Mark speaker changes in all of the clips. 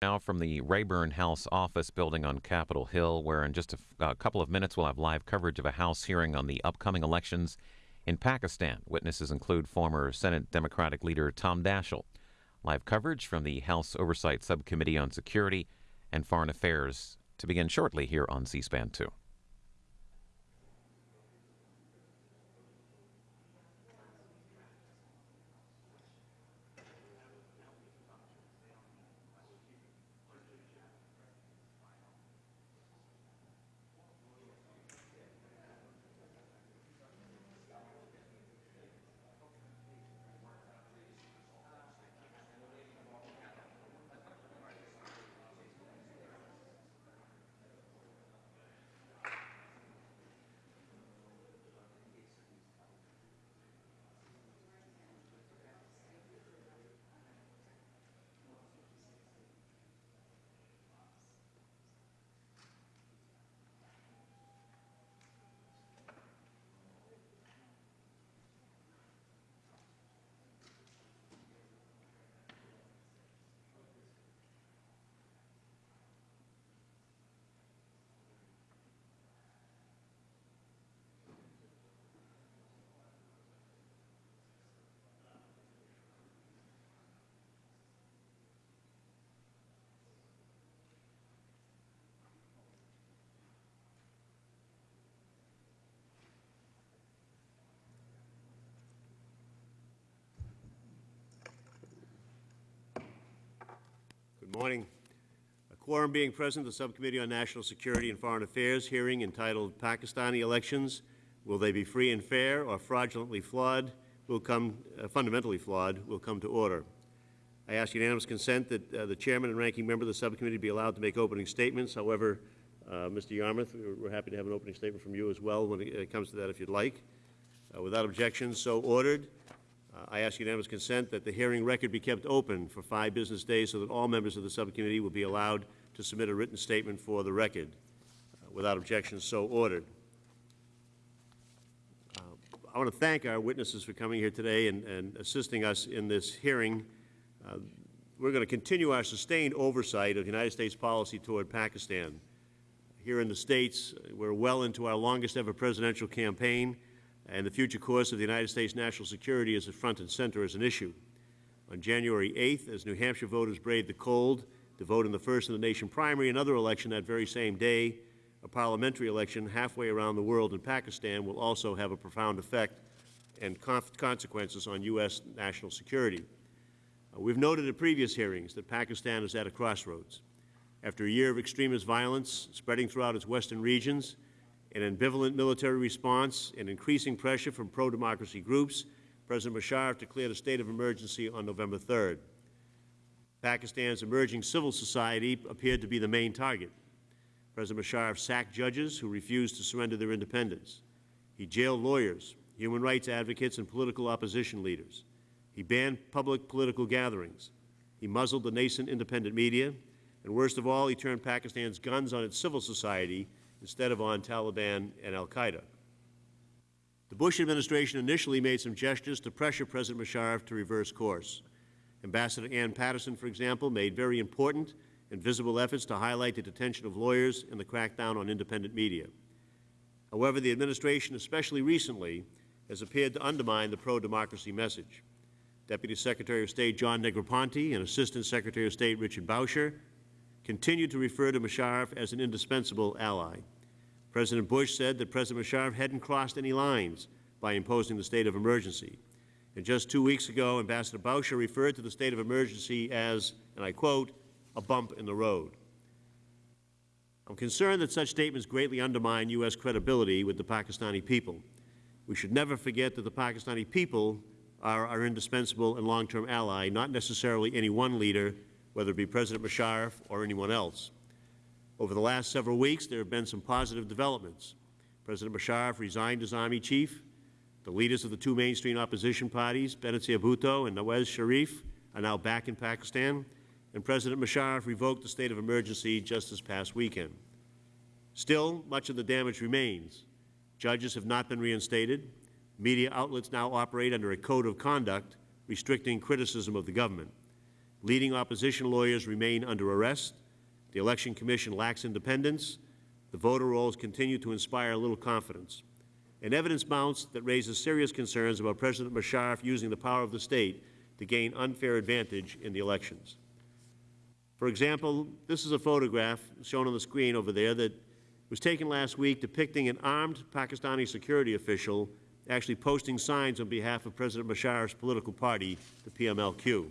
Speaker 1: Now from the Rayburn House office building on Capitol Hill, where in just a couple of minutes we'll have live coverage of a House hearing on the upcoming elections in Pakistan. Witnesses include former Senate Democratic leader Tom Daschle. Live coverage from the House Oversight Subcommittee on Security and Foreign Affairs to begin shortly here on C SPAN 2.
Speaker 2: Morning. A quorum being present, the Subcommittee on National Security and Foreign Affairs hearing entitled Pakistani Elections, Will They Be Free and Fair or Fraudulently Flawed, will come, uh, fundamentally flawed, will come to order. I ask unanimous consent that uh, the Chairman and Ranking Member of the Subcommittee be allowed to make opening statements. However, uh, Mr. Yarmuth, we're, happy to have an opening statement from you as well when it uh, comes to that if you'd like. Uh, without objection, so ordered. Uh, I ask unanimous consent that the hearing record be kept open for five business days so that all members of the subcommittee will be allowed to submit a written statement for the record. Uh, Without objection, so ordered. Uh, I want to thank our witnesses for coming here today and, and assisting us in this hearing. Uh, We're going to continue our sustained oversight of the United States policy toward Pakistan. Here in the States, we're well into our longest ever presidential campaign, and the future course of the United States national security is at front and center as an issue. On January 8th, as New Hampshire voters braved the cold to vote in the first in the nation primary, another election that very same day, a parliamentary election halfway around the world in Pakistan, will also have a profound effect and consequences on U.S. national security. Uh, We've noted in previous hearings that Pakistan is at a crossroads. After a year of extremist violence spreading throughout its western regions, an ambivalent military response, and increasing pressure from pro-democracy groups, President Musharraf declared a state of emergency on November 3rd. Pakistan's emerging civil society appeared to be the main target. President Musharraf sacked judges who refused to surrender their independence. He jailed lawyers, human rights advocates, and political opposition leaders. He banned public political gatherings. He muzzled the nascent independent media. And worst of all, he turned Pakistan's guns on its civil society instead of on Taliban and Al Qaeda. The Bush administration initially made some gestures to pressure President Musharraf to reverse course. Ambassador Anne Patterson, for example, made very important and visible efforts to highlight the detention of lawyers and the crackdown on independent media. However, the administration, especially recently, has appeared to undermine the pro-democracy message. Deputy Secretary of State John Negroponte and Assistant Secretary of State Richard Boucher continued to refer to Musharraf as an indispensable ally. President Bush said that President Musharraf hadn't crossed any lines by imposing the state of emergency. And just two weeks ago, Ambassador Boucher referred to the state of emergency as, and I quote, a bump in the road. I'm concerned that such statements greatly undermine U.S. credibility with the Pakistani people. We should never forget that the Pakistani people are our indispensable and long-term ally, not necessarily any one leader, whether it be President Musharraf or anyone else. Over the last several weeks, there have been some positive developments. President Musharraf resigned as Army Chief. The leaders of the two mainstream opposition parties, Benazir Bhutto and Nawaz Sharif, are now back in Pakistan, and President Musharraf revoked the state of emergency just this past weekend. Still, much of the damage remains. Judges have not been reinstated. Media outlets now operate under a code of conduct restricting criticism of the government. Leading opposition lawyers remain under arrest. The Election Commission lacks independence. The voter rolls continue to inspire little confidence. And evidence mounts that raises serious concerns about President Musharraf using the power of the state to gain unfair advantage in the elections. For example, this is a photograph shown on the screen over there that was taken last week depicting an armed Pakistani security official actually posting signs on behalf of President Musharraf's political party, the PMLQ.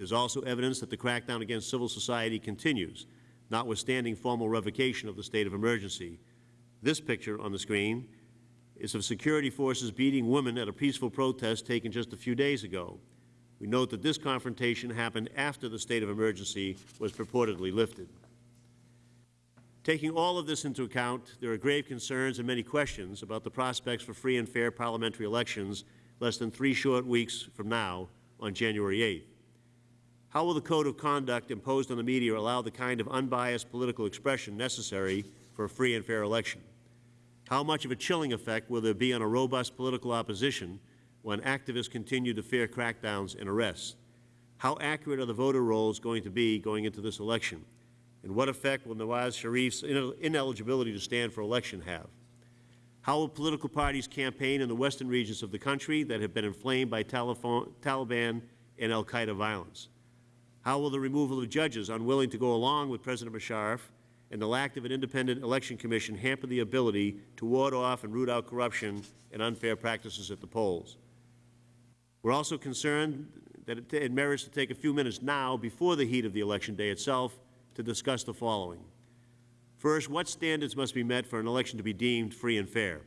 Speaker 2: There's also evidence that the crackdown against civil society continues, notwithstanding formal revocation of the state of emergency. This picture on the screen is of security forces beating women at a peaceful protest taken just a few days ago. We note that this confrontation happened after the state of emergency was purportedly lifted. Taking all of this into account, there are grave concerns and many questions about the prospects for free and fair parliamentary elections less than three short weeks from now on January 8th. How will the code of conduct imposed on the media allow the kind of unbiased political expression necessary for a free and fair election? How much of a chilling effect will there be on a robust political opposition when activists continue to fear crackdowns and arrests? How accurate are the voter rolls going to be going into this election? And what effect will Nawaz Sharif's ineligibility to stand for election have? How will political parties campaign in the western regions of the country that have been inflamed by Taliban and al-Qaeda violence? How will the removal of judges unwilling to go along with President Musharraf and the lack of an independent election commission hamper the ability to ward off and root out corruption and unfair practices at the polls? We're also concerned that it, it merits to take a few minutes now before the heat of the election day itself to discuss the following. First, what standards must be met for an election to be deemed free and fair?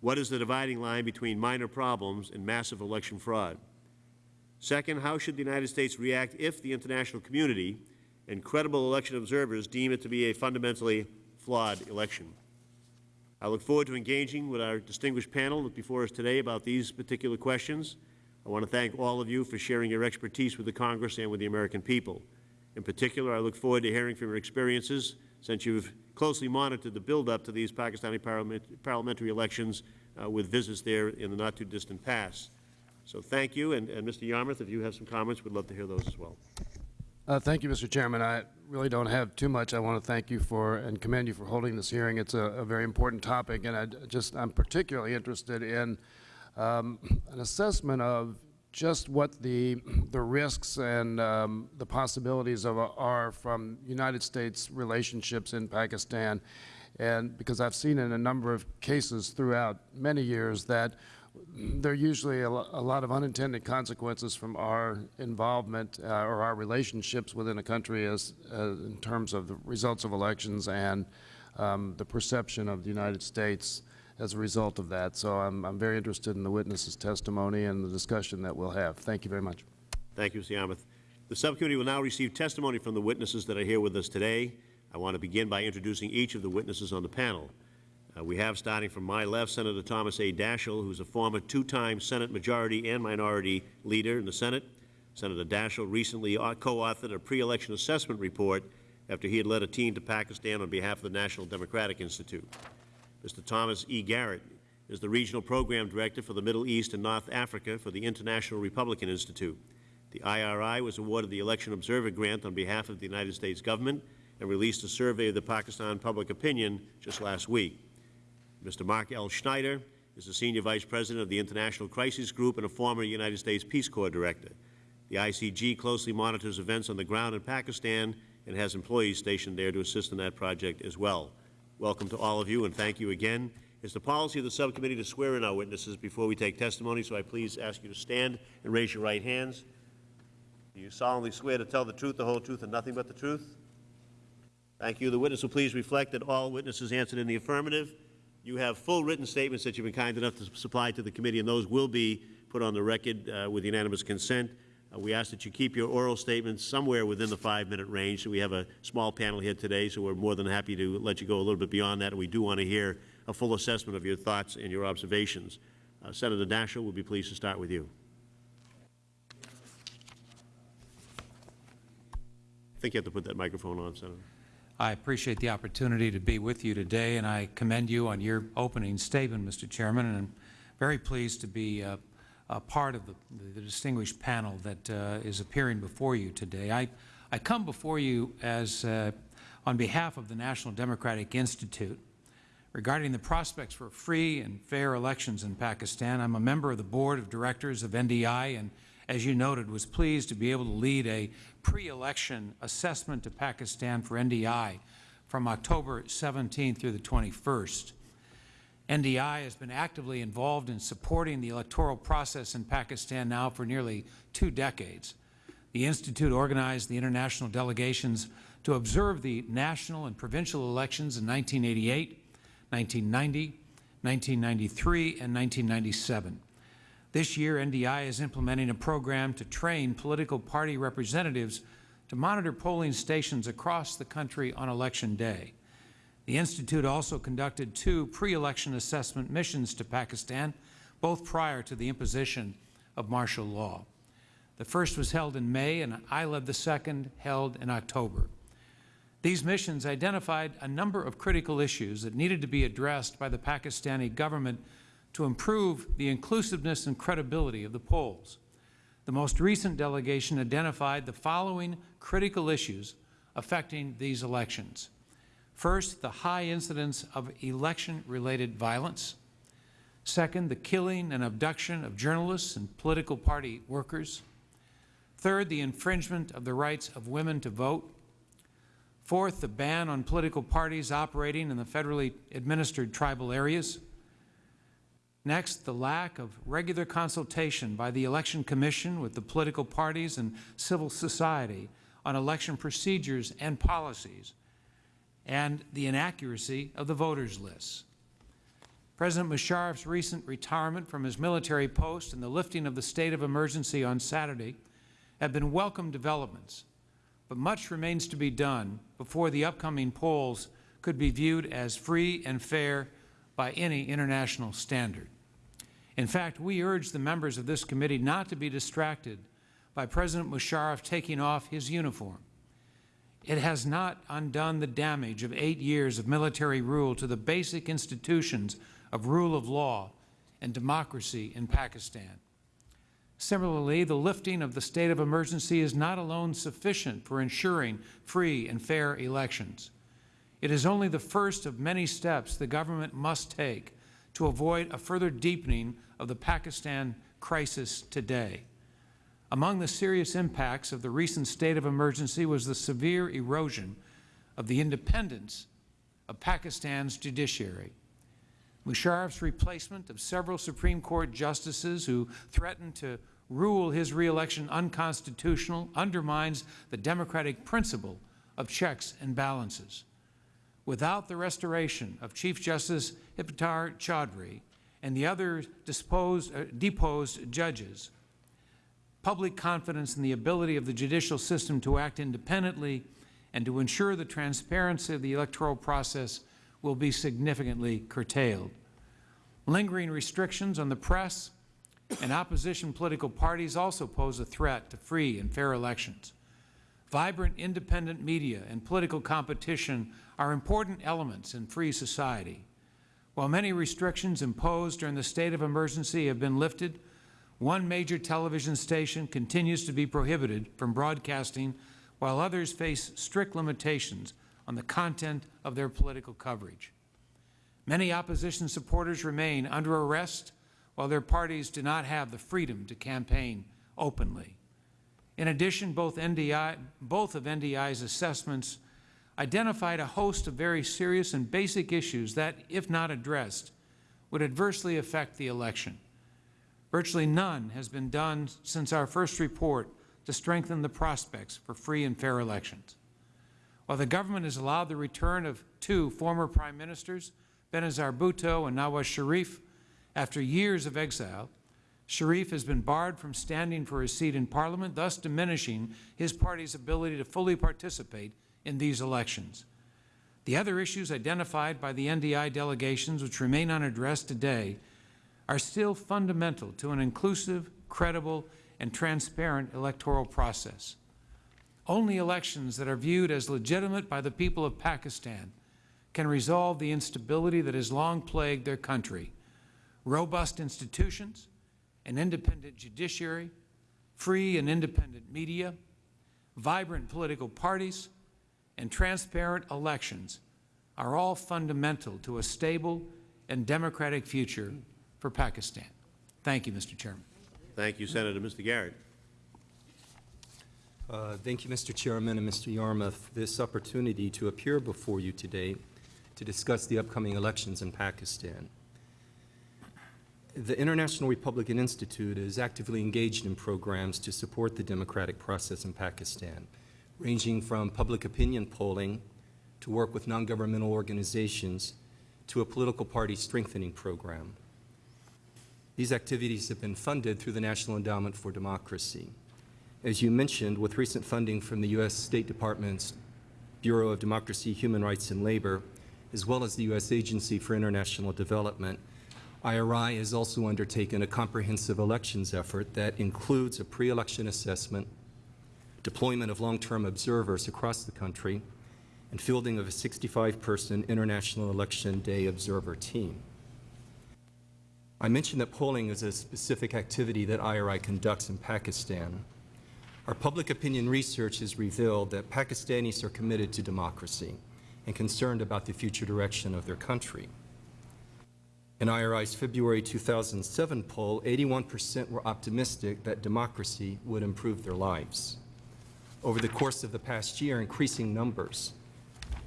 Speaker 2: What is the dividing line between minor problems and massive election fraud? Second, how should the United States react if the international community and credible election observers deem it to be a fundamentally flawed election? I look forward to engaging with our distinguished panel before us today about these particular questions. I want to thank all of you for sharing your expertise with the Congress and with the American people. In particular, I look forward to hearing from your experiences since you've closely monitored the build-up to these Pakistani parliament, parliamentary elections uh, with visits there in the not-too-distant past. So thank you, and, and Mr. Yarmuth, if you have some comments, we'd love to hear those as well.
Speaker 3: Uh, thank you, Mr. Chairman. I really don't have too much. I want to thank you for and commend you for holding this hearing. It's a, a very important topic, and I just I'm particularly interested in um, an assessment of just what the the risks and um, the possibilities of are from United States relationships in Pakistan, and because I've seen in a number of cases throughout many years that there are usually a, lot of unintended consequences from our involvement uh, or our relationships within a country as uh, in terms of the results of elections and um, the perception of the United States as a result of that. So I'm, I'm very interested in the witness's testimony and the discussion that we'll have. Thank you very much.
Speaker 2: Thank you, Mr. Yarmuth. The subcommittee will now receive testimony from the witnesses that are here with us today. I want to begin by introducing each of the witnesses on the panel. Uh, we have, starting from my left, Senator Thomas A. Daschle, who's a former two-time Senate Majority and Minority Leader in the Senate. Senator Daschle recently co-authored a pre-election assessment report after he had led a team to Pakistan on behalf of the National Democratic Institute. Mr. Thomas E. Garrett is the Regional Program Director for the Middle East and North Africa for the International Republican Institute. The IRI was awarded the Election Observer Grant on behalf of the United States government and released a survey of the Pakistan public opinion just last week. Mr. Mark L. Schneider is the Senior Vice President of the International Crisis Group and a former United States Peace Corps Director. The ICG closely monitors events on the ground in Pakistan and has employees stationed there to assist in that project as well. Welcome to all of you, and thank you again. It's the policy of the subcommittee to swear in our witnesses before we take testimony, so I please ask you to stand and raise your right hands. Do you solemnly swear to tell the truth, the whole truth, and nothing but the truth? Thank you. The witness will please reflect that all witnesses answered in the affirmative. You have full written statements that you've been kind enough to supply to the committee, and those will be put on the record uh, with unanimous consent. Uh, we ask that you keep your oral statements somewhere within the five-minute range. So we have a small panel here today, so we're more than happy to let you go a little bit beyond that. We do want to hear a full assessment of your thoughts and your observations. Uh, Senator Daschle, we'll be pleased to start with you. I think you have to put that microphone on, Senator.
Speaker 4: I appreciate the opportunity to be with you today, and I commend you on your opening statement, Mr. Chairman, and I'm very pleased to be uh, part of the, the distinguished panel that uh, is appearing before you today. I, I come before you as, uh, on behalf of the National Democratic Institute regarding the prospects for free and fair elections in Pakistan. I'm a member of the Board of Directors of NDI and, as you noted, was pleased to be able to lead a pre-election assessment to Pakistan for NDI from October 17th through the 21st. NDI has been actively involved in supporting the electoral process in Pakistan now for nearly two decades. The Institute organized the international delegations to observe the national and provincial elections in 1988, 1990, 1993, and 1997. This year, NDI is implementing a program to train political party representatives to monitor polling stations across the country on Election Day. The Institute also conducted two pre-election assessment missions to Pakistan, both prior to the imposition of martial law. The first was held in May, and I led the second, held in October. These missions identified a number of critical issues that needed to be addressed by the Pakistani government to improve the inclusiveness and credibility of the polls. The most recent delegation identified the following critical issues affecting these elections. First, the high incidence of election-related violence. Second, the killing and abduction of journalists and political party workers. Third, the infringement of the rights of women to vote. Fourth, the ban on political parties operating in the federally administered tribal areas. Next, the lack of regular consultation by the Election Commission with the political parties and civil society on election procedures and policies, and the inaccuracy of the voters' lists. President Musharraf's recent retirement from his military post and the lifting of the state of emergency on Saturday have been welcome developments, but much remains to be done before the upcoming polls could be viewed as free and fair by any international standard. In fact, we urge the members of this committee not to be distracted by President Musharraf taking off his uniform. It has not undone the damage of eight years of military rule to the basic institutions of rule of law and democracy in Pakistan. Similarly, the lifting of the state of emergency is not alone sufficient for ensuring free and fair elections. It is only the first of many steps the government must take to avoid a further deepening of the Pakistan crisis today. Among the serious impacts of the recent state of emergency was the severe erosion of the independence of Pakistan's judiciary. Musharraf's replacement of several Supreme Court justices who threatened to rule his reelection unconstitutional undermines the democratic principle of checks and balances. Without the restoration of Chief Justice Iftikhar Chaudhry and the other disposed, uh, deposed judges, public confidence in the ability of the judicial system to act independently and to ensure the transparency of the electoral process will be significantly curtailed. Lingering restrictions on the press and opposition political parties also pose a threat to free and fair elections. Vibrant independent media and political competition are important elements in free society. While many restrictions imposed during the state of emergency have been lifted, one major television station continues to be prohibited from broadcasting, while others face strict limitations on the content of their political coverage. Many opposition supporters remain under arrest, while their parties do not have the freedom to campaign openly. In addition, both, NDI, both of NDI's assessments identified a host of very serious and basic issues that, if not addressed, would adversely affect the election. Virtually none has been done since our first report to strengthen the prospects for free and fair elections. While the government has allowed the return of two former prime ministers, Benazir Bhutto and Nawaz Sharif, after years of exile, Sharif has been barred from standing for his seat in Parliament, thus diminishing his party's ability to fully participate in these elections. The other issues identified by the NDI delegations, which remain unaddressed today, are still fundamental to an inclusive, credible, and transparent electoral process. Only elections that are viewed as legitimate by the people of Pakistan can resolve the instability that has long plagued their country. Robust institutions an independent judiciary, free and independent media, vibrant political parties, and transparent elections are all fundamental to a stable and democratic future for Pakistan. Thank you, Mr. Chairman.
Speaker 2: Thank you, Senator. Mr. Garrett.
Speaker 5: Uh, Thank you, Mr. Chairman and Mr. Yarmuth, for this opportunity to appear before you today to discuss the upcoming elections in Pakistan. The International Republican Institute is actively engaged in programs to support the democratic process in Pakistan, ranging from public opinion polling to work with non-governmental organizations to a political party strengthening program. These activities have been funded through the National Endowment for Democracy. As you mentioned, with recent funding from the U.S. State Department's Bureau of Democracy, Human Rights, and Labor, as well as the U.S. Agency for International Development, IRI has also undertaken a comprehensive elections effort that includes a pre-election assessment, deployment of long-term observers across the country, and fielding of a 65-person International Election Day observer team. I mentioned that polling is a specific activity that IRI conducts in Pakistan. Our public opinion research has revealed that Pakistanis are committed to democracy and concerned about the future direction of their country. In IRI's February 2007 poll, 81% were optimistic that democracy would improve their lives. Over the course of the past year, increasing numbers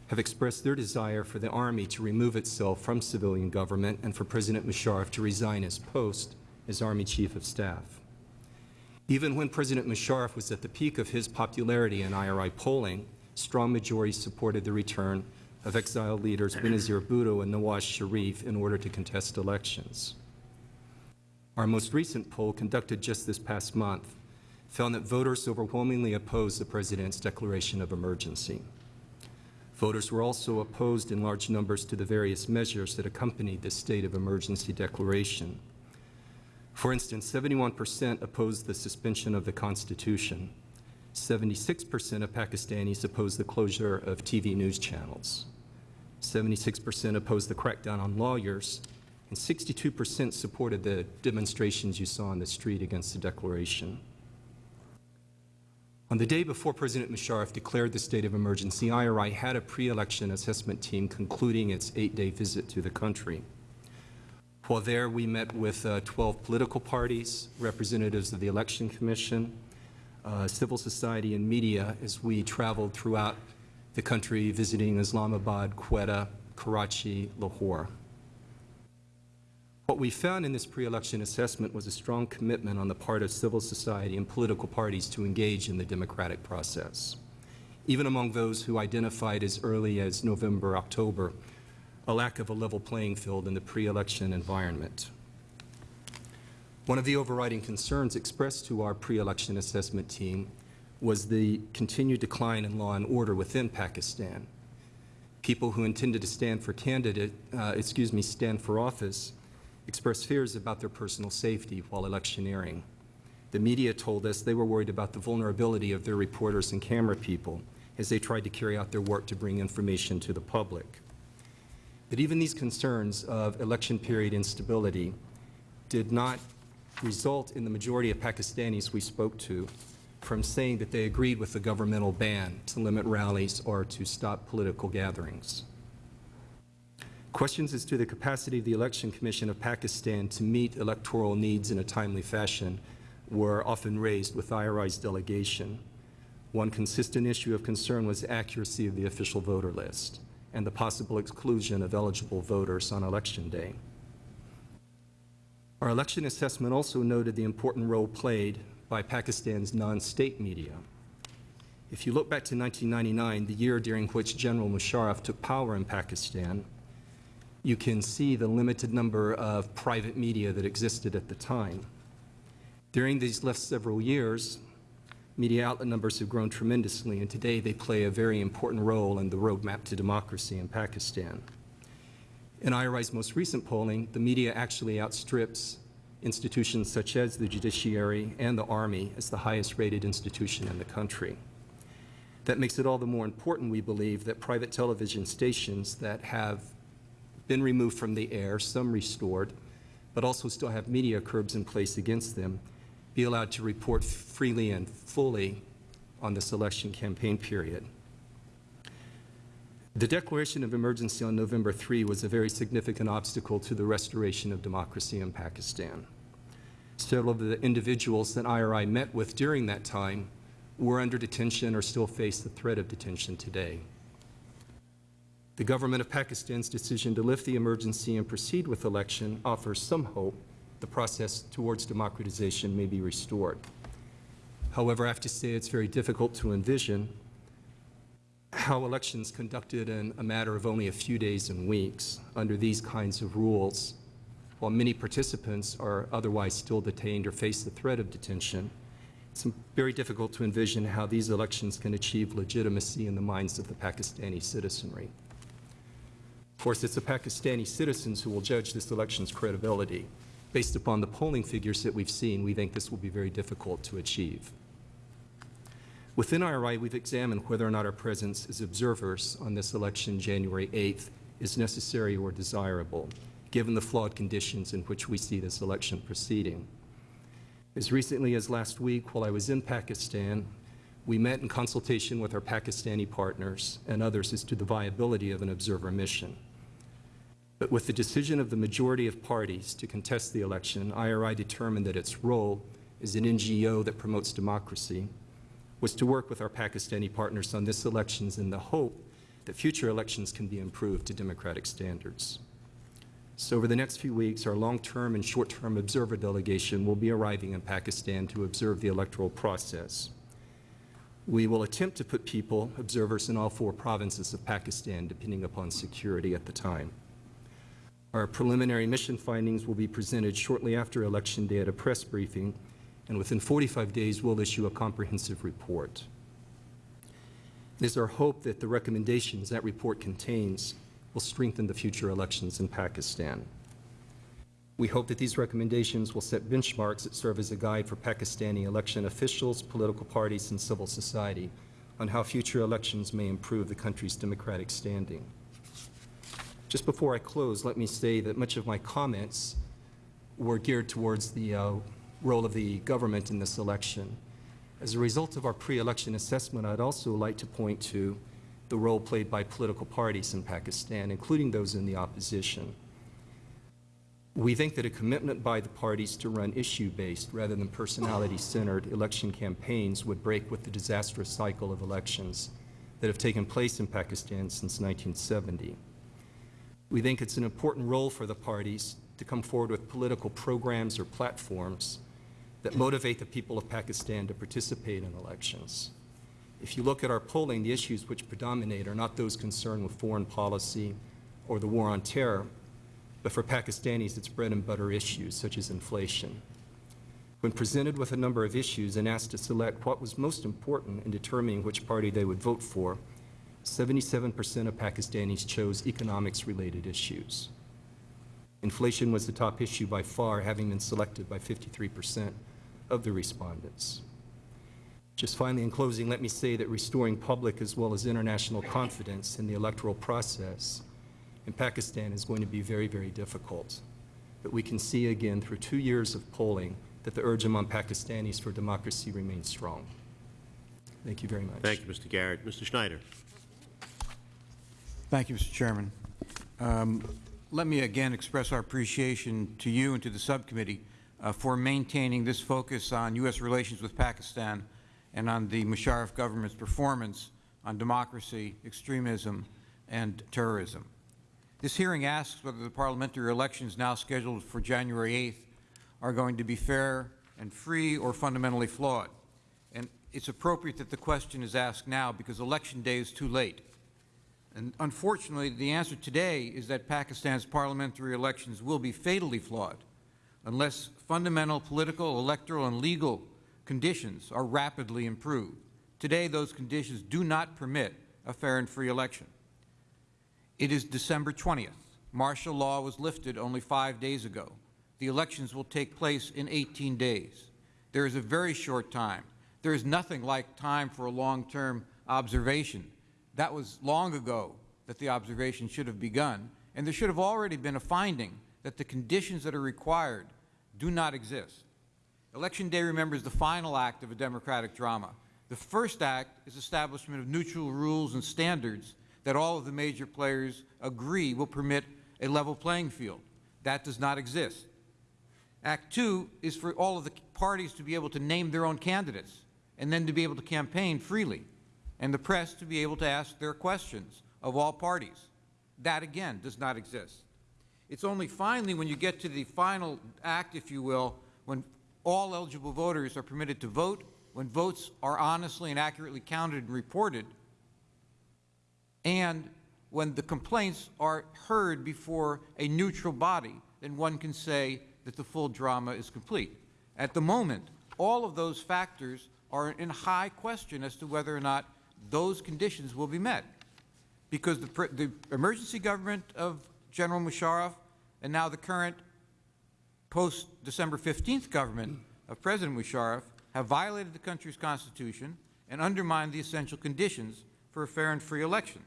Speaker 5: have expressed their desire for the Army to remove itself from civilian government and for President Musharraf to resign his post as Army Chief of Staff. Even when President Musharraf was at the peak of his popularity in IRI polling, strong majorities supported the return of exiled leaders Benazir Bhutto and Nawaz Sharif in order to contest elections. Our most recent poll, conducted just this past month, found that voters overwhelmingly opposed the President's declaration of emergency. Voters were also opposed in large numbers to the various measures that accompanied the state of emergency declaration. For instance, 71% opposed the suspension of the Constitution. 76% of Pakistanis opposed the closure of TV news channels. 76% opposed the crackdown on lawyers, and 62% supported the demonstrations you saw on the street against the declaration. On the day before President Musharraf declared the state of emergency, IRI had a pre-election assessment team concluding its eight-day visit to the country. While there, we met with uh, 12 political parties, representatives of the Election Commission, uh, civil society, and media as we traveled throughout the country visiting Islamabad, Quetta, Karachi, Lahore. What we found in this pre-election assessment was a strong commitment on the part of civil society and political parties to engage in the democratic process. Even among those who identified as early as November, October, a lack of a level playing field in the pre-election environment. One of the overriding concerns expressed to our pre-election assessment team was the continued decline in law and order within Pakistan. People who intended to stand for candidate, uh, excuse me, stand for office expressed fears about their personal safety while electioneering. The media told us they were worried about the vulnerability of their reporters and camera people as they tried to carry out their work to bring information to the public. But even these concerns of election period instability did not result in the majority of Pakistanis we spoke to from saying that they agreed with the governmental ban to limit rallies or to stop political gatherings. Questions as to the capacity of the Election Commission of Pakistan to meet electoral needs in a timely fashion were often raised with IRI's delegation. One consistent issue of concern was the accuracy of the official voter list and the possible exclusion of eligible voters on Election Day. Our election assessment also noted the important role played by Pakistan's non-state media. If you look back to 1999, the year during which General Musharraf took power in Pakistan, you can see the limited number of private media that existed at the time. During these last several years, media outlet numbers have grown tremendously, and today they play a very important role in the roadmap to democracy in Pakistan. In IRI's most recent polling, the media actually outstrips institutions such as the judiciary and the Army as the highest rated institution in the country. That makes it all the more important, we believe, that private television stations that have been removed from the air, some restored, but also still have media curbs in place against them, be allowed to report freely and fully on this election campaign period. The declaration of emergency on November 3 was a very significant obstacle to the restoration of democracy in Pakistan. Several of the individuals that IRI met with during that time were under detention or still face the threat of detention today. The government of Pakistan's decision to lift the emergency and proceed with election offers some hope the process towards democratization may be restored. However, I have to say it's very difficult to envision how elections conducted in a matter of only a few days and weeks under these kinds of rules, while many participants are otherwise still detained or face the threat of detention, it's very difficult to envision how these elections can achieve legitimacy in the minds of the Pakistani citizenry. Of course, it's the Pakistani citizens who will judge this election's credibility. Based upon the polling figures that we've seen, we think this will be very difficult to achieve. Within IRI, we've examined whether or not our presence as observers on this election January 8th is necessary or desirable, given the flawed conditions in which we see this election proceeding. As recently as last week, while I was in Pakistan, we met in consultation with our Pakistani partners and others as to the viability of an observer mission. But with the decision of the majority of parties to contest the election, IRI determined that its role as an NGO that promotes democracy was to work with our Pakistani partners on this elections in the hope that future elections can be improved to democratic standards. So over the next few weeks, our long-term and short-term observer delegation will be arriving in Pakistan to observe the electoral process. We will attempt to put people, observers in all four provinces of Pakistan, depending upon security at the time. Our preliminary mission findings will be presented shortly after Election Day at a press briefing, and within 45 days we'll issue a comprehensive report. It is our hope that the recommendations that report contains will strengthen the future elections in Pakistan. We hope that these recommendations will set benchmarks that serve as a guide for Pakistani election officials, political parties, and civil society on how future elections may improve the country's democratic standing. Just before I close, let me say that much of my comments were geared towards the uh, role of the government in this election. As a result of our pre-election assessment, I'd also like to point to the role played by political parties in Pakistan, including those in the opposition. We think that a commitment by the parties to run issue-based rather than personality-centered election campaigns would break with the disastrous cycle of elections that have taken place in Pakistan since 1970. We think it's an important role for the parties to come forward with political programs or platforms that motivate the people of Pakistan to participate in elections. If you look at our polling, the issues which predominate are not those concerned with foreign policy or the war on terror, but for Pakistanis, it's bread and butter issues such as inflation. When presented with a number of issues and asked to select what was most important in determining which party they would vote for, 77% of Pakistanis chose economics-related issues. Inflation was the top issue by far, having been selected by 53 percent of the respondents. Just finally, in closing, let me say that restoring public as well as international confidence in the electoral process in Pakistan is going to be very, very difficult. But we can see again through two years of polling that the urge among Pakistanis for democracy remains strong. Thank you very much.
Speaker 2: Thank you, Mr. Garrett. Mr. Schneider.
Speaker 6: Thank you, Mr. Chairman. Um, let me again express our appreciation to you and to the subcommittee uh, for maintaining this focus on U.S. relations with Pakistan and on the Musharraf government's performance on democracy, extremism, and terrorism. This hearing asks whether the parliamentary elections now scheduled for January 8th are going to be fair and free or fundamentally flawed. And it's appropriate that the question is asked now because Election Day is too late. And unfortunately, the answer today is that Pakistan's parliamentary elections will be fatally flawed unless fundamental political, electoral, and legal conditions are rapidly improved. Today, those conditions do not permit a fair and free election. It is December 20th. Martial law was lifted only five days ago. The elections will take place in 18 days. There is a very short time. There is nothing like time for a long-term observation. That was long ago that the observation should have begun, and there should have already been a finding that the conditions that are required do not exist. Election Day, remember, is the final act of a democratic drama. The first act is establishment of neutral rules and standards that all of the major players agree will permit a level playing field. That does not exist. Act two is for all of the parties to be able to name their own candidates and then to be able to campaign freely and the press to be able to ask their questions of all parties. That, again, does not exist. It's only finally when you get to the final act, if you will, when all eligible voters are permitted to vote, when votes are honestly and accurately counted and reported, and when the complaints are heard before a neutral body, then one can say that the full drama is complete. At the moment, all of those factors are in high question as to whether or not those conditions will be met. Because the, the emergency government of General Musharraf and now the current post-December 15th government of President Musharraf have violated the country's constitution and undermined the essential conditions for a fair and free election.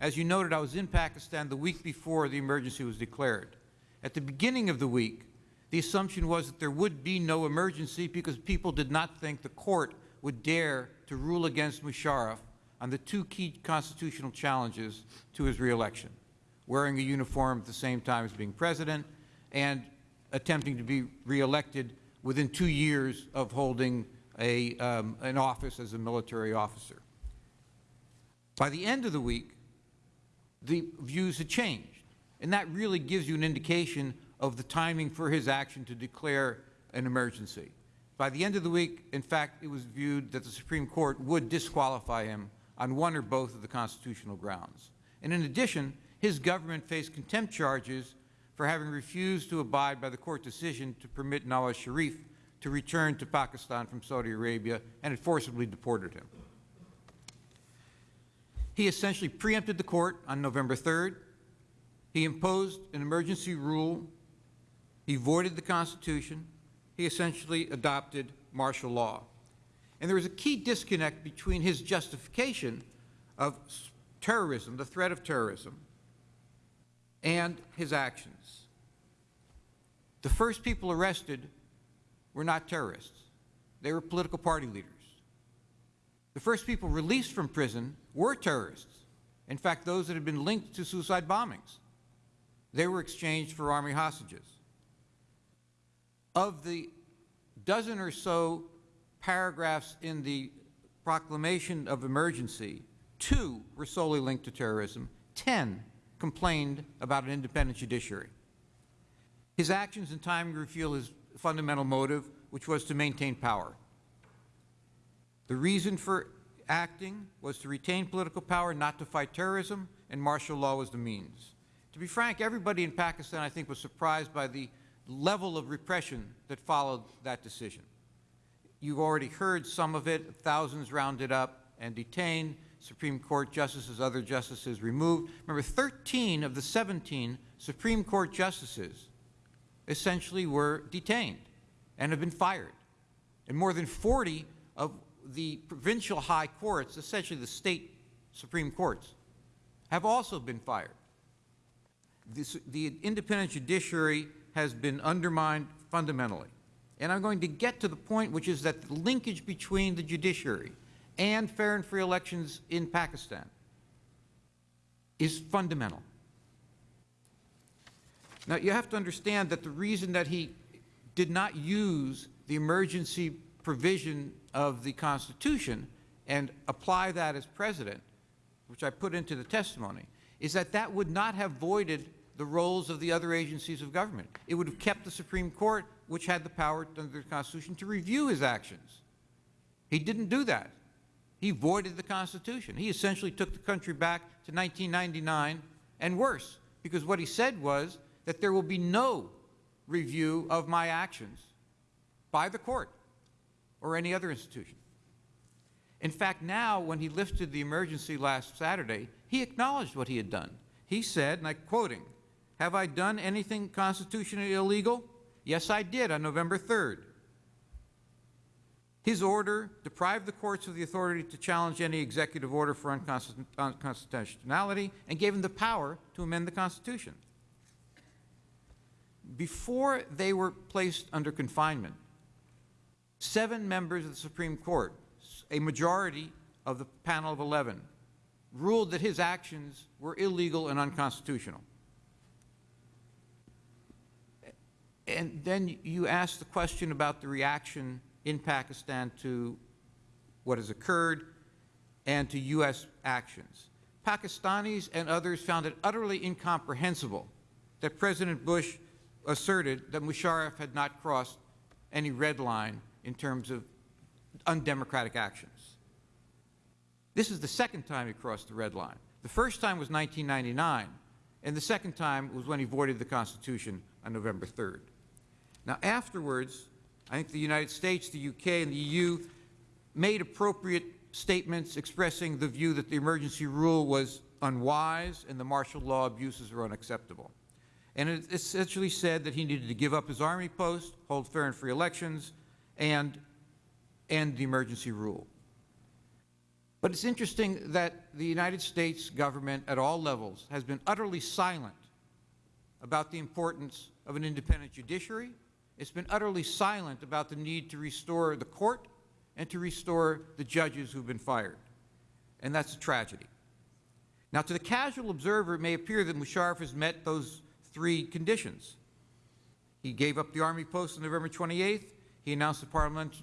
Speaker 6: As you noted, I was in Pakistan the week before the emergency was declared. At the beginning of the week, the assumption was that there would be no emergency because people did not think the court would dare to rule against Musharraf on the two key constitutional challenges to his reelection, wearing a uniform at the same time as being president and attempting to be reelected within two years of holding a, um, an office as a military officer. By the end of the week, the views had changed. And that really gives you an indication of the timing for his action to declare an emergency. By the end of the week, in fact, it was viewed that the Supreme Court would disqualify him on one or both of the constitutional grounds. And in addition, his government faced contempt charges for having refused to abide by the court decision to permit Nawaz Sharif to return to Pakistan from Saudi Arabia and had forcibly deported him. He essentially preempted the court on November 3rd. He imposed an emergency rule. He voided the Constitution. He essentially adopted martial law. And there was a key disconnect between his justification of terrorism, the threat of terrorism, and his actions. The first people arrested were not terrorists. They were political party leaders. The first people released from prison were terrorists. In fact, those that had been linked to suicide bombings. They were exchanged for army hostages. Of the dozen or so paragraphs in the proclamation of emergency, two were solely linked to terrorism, 10 complained about an independent judiciary. His actions and timing reveal his fundamental motive, which was to maintain power. The reason for acting was to retain political power, not to fight terrorism, and martial law was the means. To be frank, everybody in Pakistan, I think, was surprised by the level of repression that followed that decision. You've already heard some of it, thousands rounded up and detained, Supreme Court justices, other justices removed. Remember, 13 of the 17 Supreme Court justices essentially were detained and have been fired. And more than 40 of the provincial high courts, essentially the state Supreme Courts, have also been fired. This, the independent judiciary has been undermined fundamentally. And I'm going to get to the point, which is that the linkage between the judiciary and fair and free elections in Pakistan is fundamental. Now, you have to understand that the reason that he did not use the emergency provision of the Constitution and apply that as president, which I put into the testimony, is that that would not have voided the roles of the other agencies of government. It would have kept the Supreme Court, which had the power under the Constitution, to review his actions. He didn't do that. He voided the Constitution. He essentially took the country back to 1999 and worse, because what he said was that there will be no review of my actions by the court or any other institution. In fact, now, when he lifted the emergency last Saturday, he acknowledged what he had done. He said, and I'm quoting, Have I done anything constitutionally illegal? Yes, I did on November 3rd. His order deprived the courts of the authority to challenge any executive order for unconstitutionality and gave him the power to amend the Constitution. before they were placed under confinement, seven members of the Supreme Court, a majority of the panel of 11, ruled that his actions were illegal and unconstitutional. And then you ask the question about the reaction in Pakistan to what has occurred and to U.S. actions. Pakistanis and others found it utterly incomprehensible that President Bush asserted that Musharraf had not crossed any red line in terms of undemocratic actions. This is the second time he crossed the red line. The first time was 1999, and the second time was when he voided the Constitution on November 3rd. Now, afterwards, I think the United States, the UK, and the EU made appropriate statements expressing the view that the emergency rule was unwise and the martial law abuses were unacceptable. And it essentially said that he needed to give up his army post, hold fair and free elections, and end the emergency rule. But it's interesting that the United States government at all levels has been utterly silent about the importance of an independent judiciary. It's been utterly silent about the need to restore the court and to restore the judges who've been fired. And that's a tragedy. Now, to the casual observer, it may appear that Musharraf has met those three conditions. He gave up the army post on November 28th, he announced that parliament,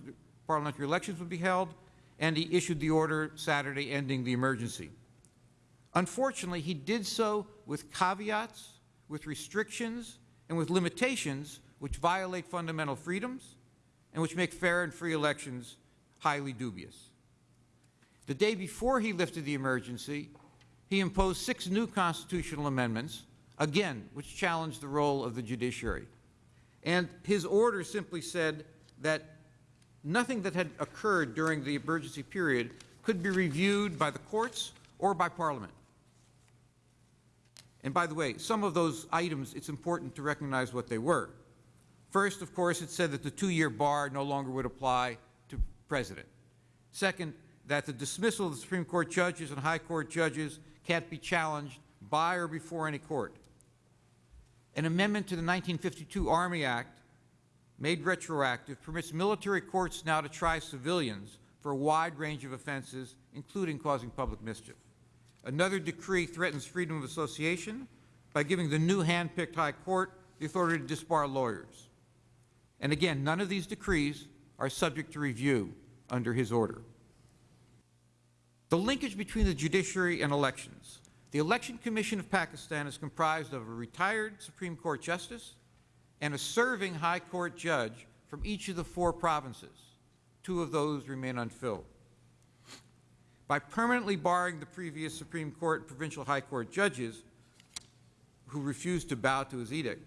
Speaker 6: parliamentary elections would be held, and he issued the order Saturday ending the emergency. Unfortunately, he did so with caveats, with restrictions, and with limitations which violate fundamental freedoms and which make fair and free elections highly dubious. The day before he lifted the emergency, he imposed six new constitutional amendments, again, which challenged the role of the judiciary. And his order simply said that nothing that had occurred during the emergency period could be reviewed by the courts or by Parliament. And by the way, some of those items, it's important to recognize what they were. First, of course, it said that the two-year bar no longer would apply to President. Second, that the dismissal of the Supreme Court judges and High Court judges can't be challenged by or before any court. An amendment to the 1952 Army Act, made retroactive, permits military courts now to try civilians for a wide range of offenses, including causing public mischief. Another decree threatens freedom of association by giving the new hand-picked High Court the authority to disbar lawyers. And again, none of these decrees are subject to review under his order. The linkage between the judiciary and elections. The Election Commission of Pakistan is comprised of a retired Supreme Court justice and a serving High Court judge from each of the four provinces. Two of those remain unfilled. By permanently barring the previous Supreme Court and Provincial High Court judges who refused to bow to his edict,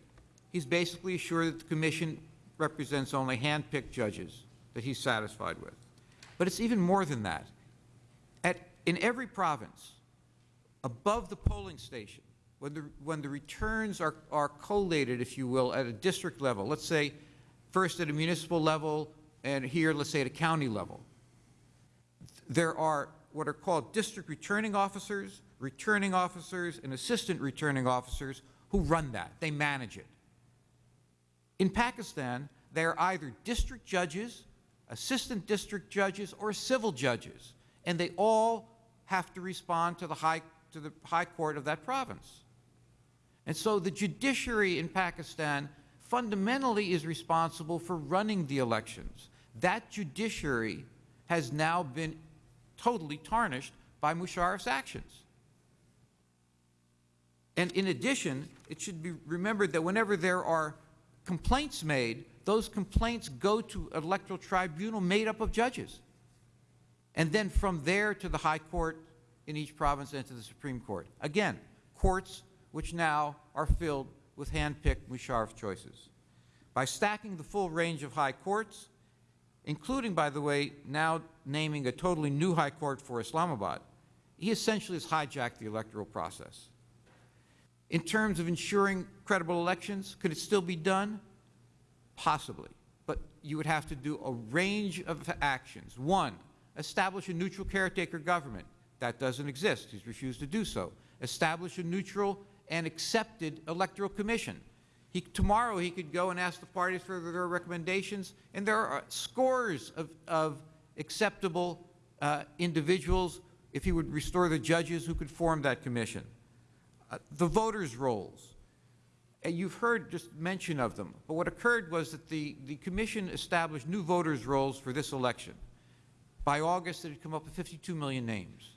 Speaker 6: he's basically assured that the Commission represents only hand-picked judges that he's satisfied with. But it's even more than that. At, in every province, above the polling station, when the, when the returns are, are collated, if you will, at a district level, let's say first at a municipal level, and here, let's say at a county level, there are what are called district returning officers, returning officers, and assistant returning officers who run that. They manage it. In Pakistan, they are either district judges, assistant district judges, or civil judges, and they all have to respond to the high, to the high court of that province. And so the judiciary in Pakistan fundamentally is responsible for running the elections. That judiciary has now been totally tarnished by Musharraf's actions. And in addition, it should be remembered that whenever there are complaints made, those complaints go to an electoral tribunal made up of judges. And then from there to the High Court in each province and to the Supreme Court. Again, courts which now are filled with hand-picked Musharraf choices. By stacking the full range of high courts, including, by the way, now naming a totally new high court for Islamabad, he essentially has hijacked the electoral process. In terms of ensuring credible elections, could it still be done? Possibly. But you would have to do a range of actions. One, establish a neutral caretaker government. That doesn't exist. He's refused to do so. Establish a neutral and accepted electoral commission. He, tomorrow, he could go and ask the parties for their recommendations, and there are scores of, of acceptable uh, individuals, if he would restore the judges who could form that commission. Uh, the voters' rolls. And you've heard just mention of them, but what occurred was that the, the commission established new voters' rolls for this election. By August, it had come up with 52 million names.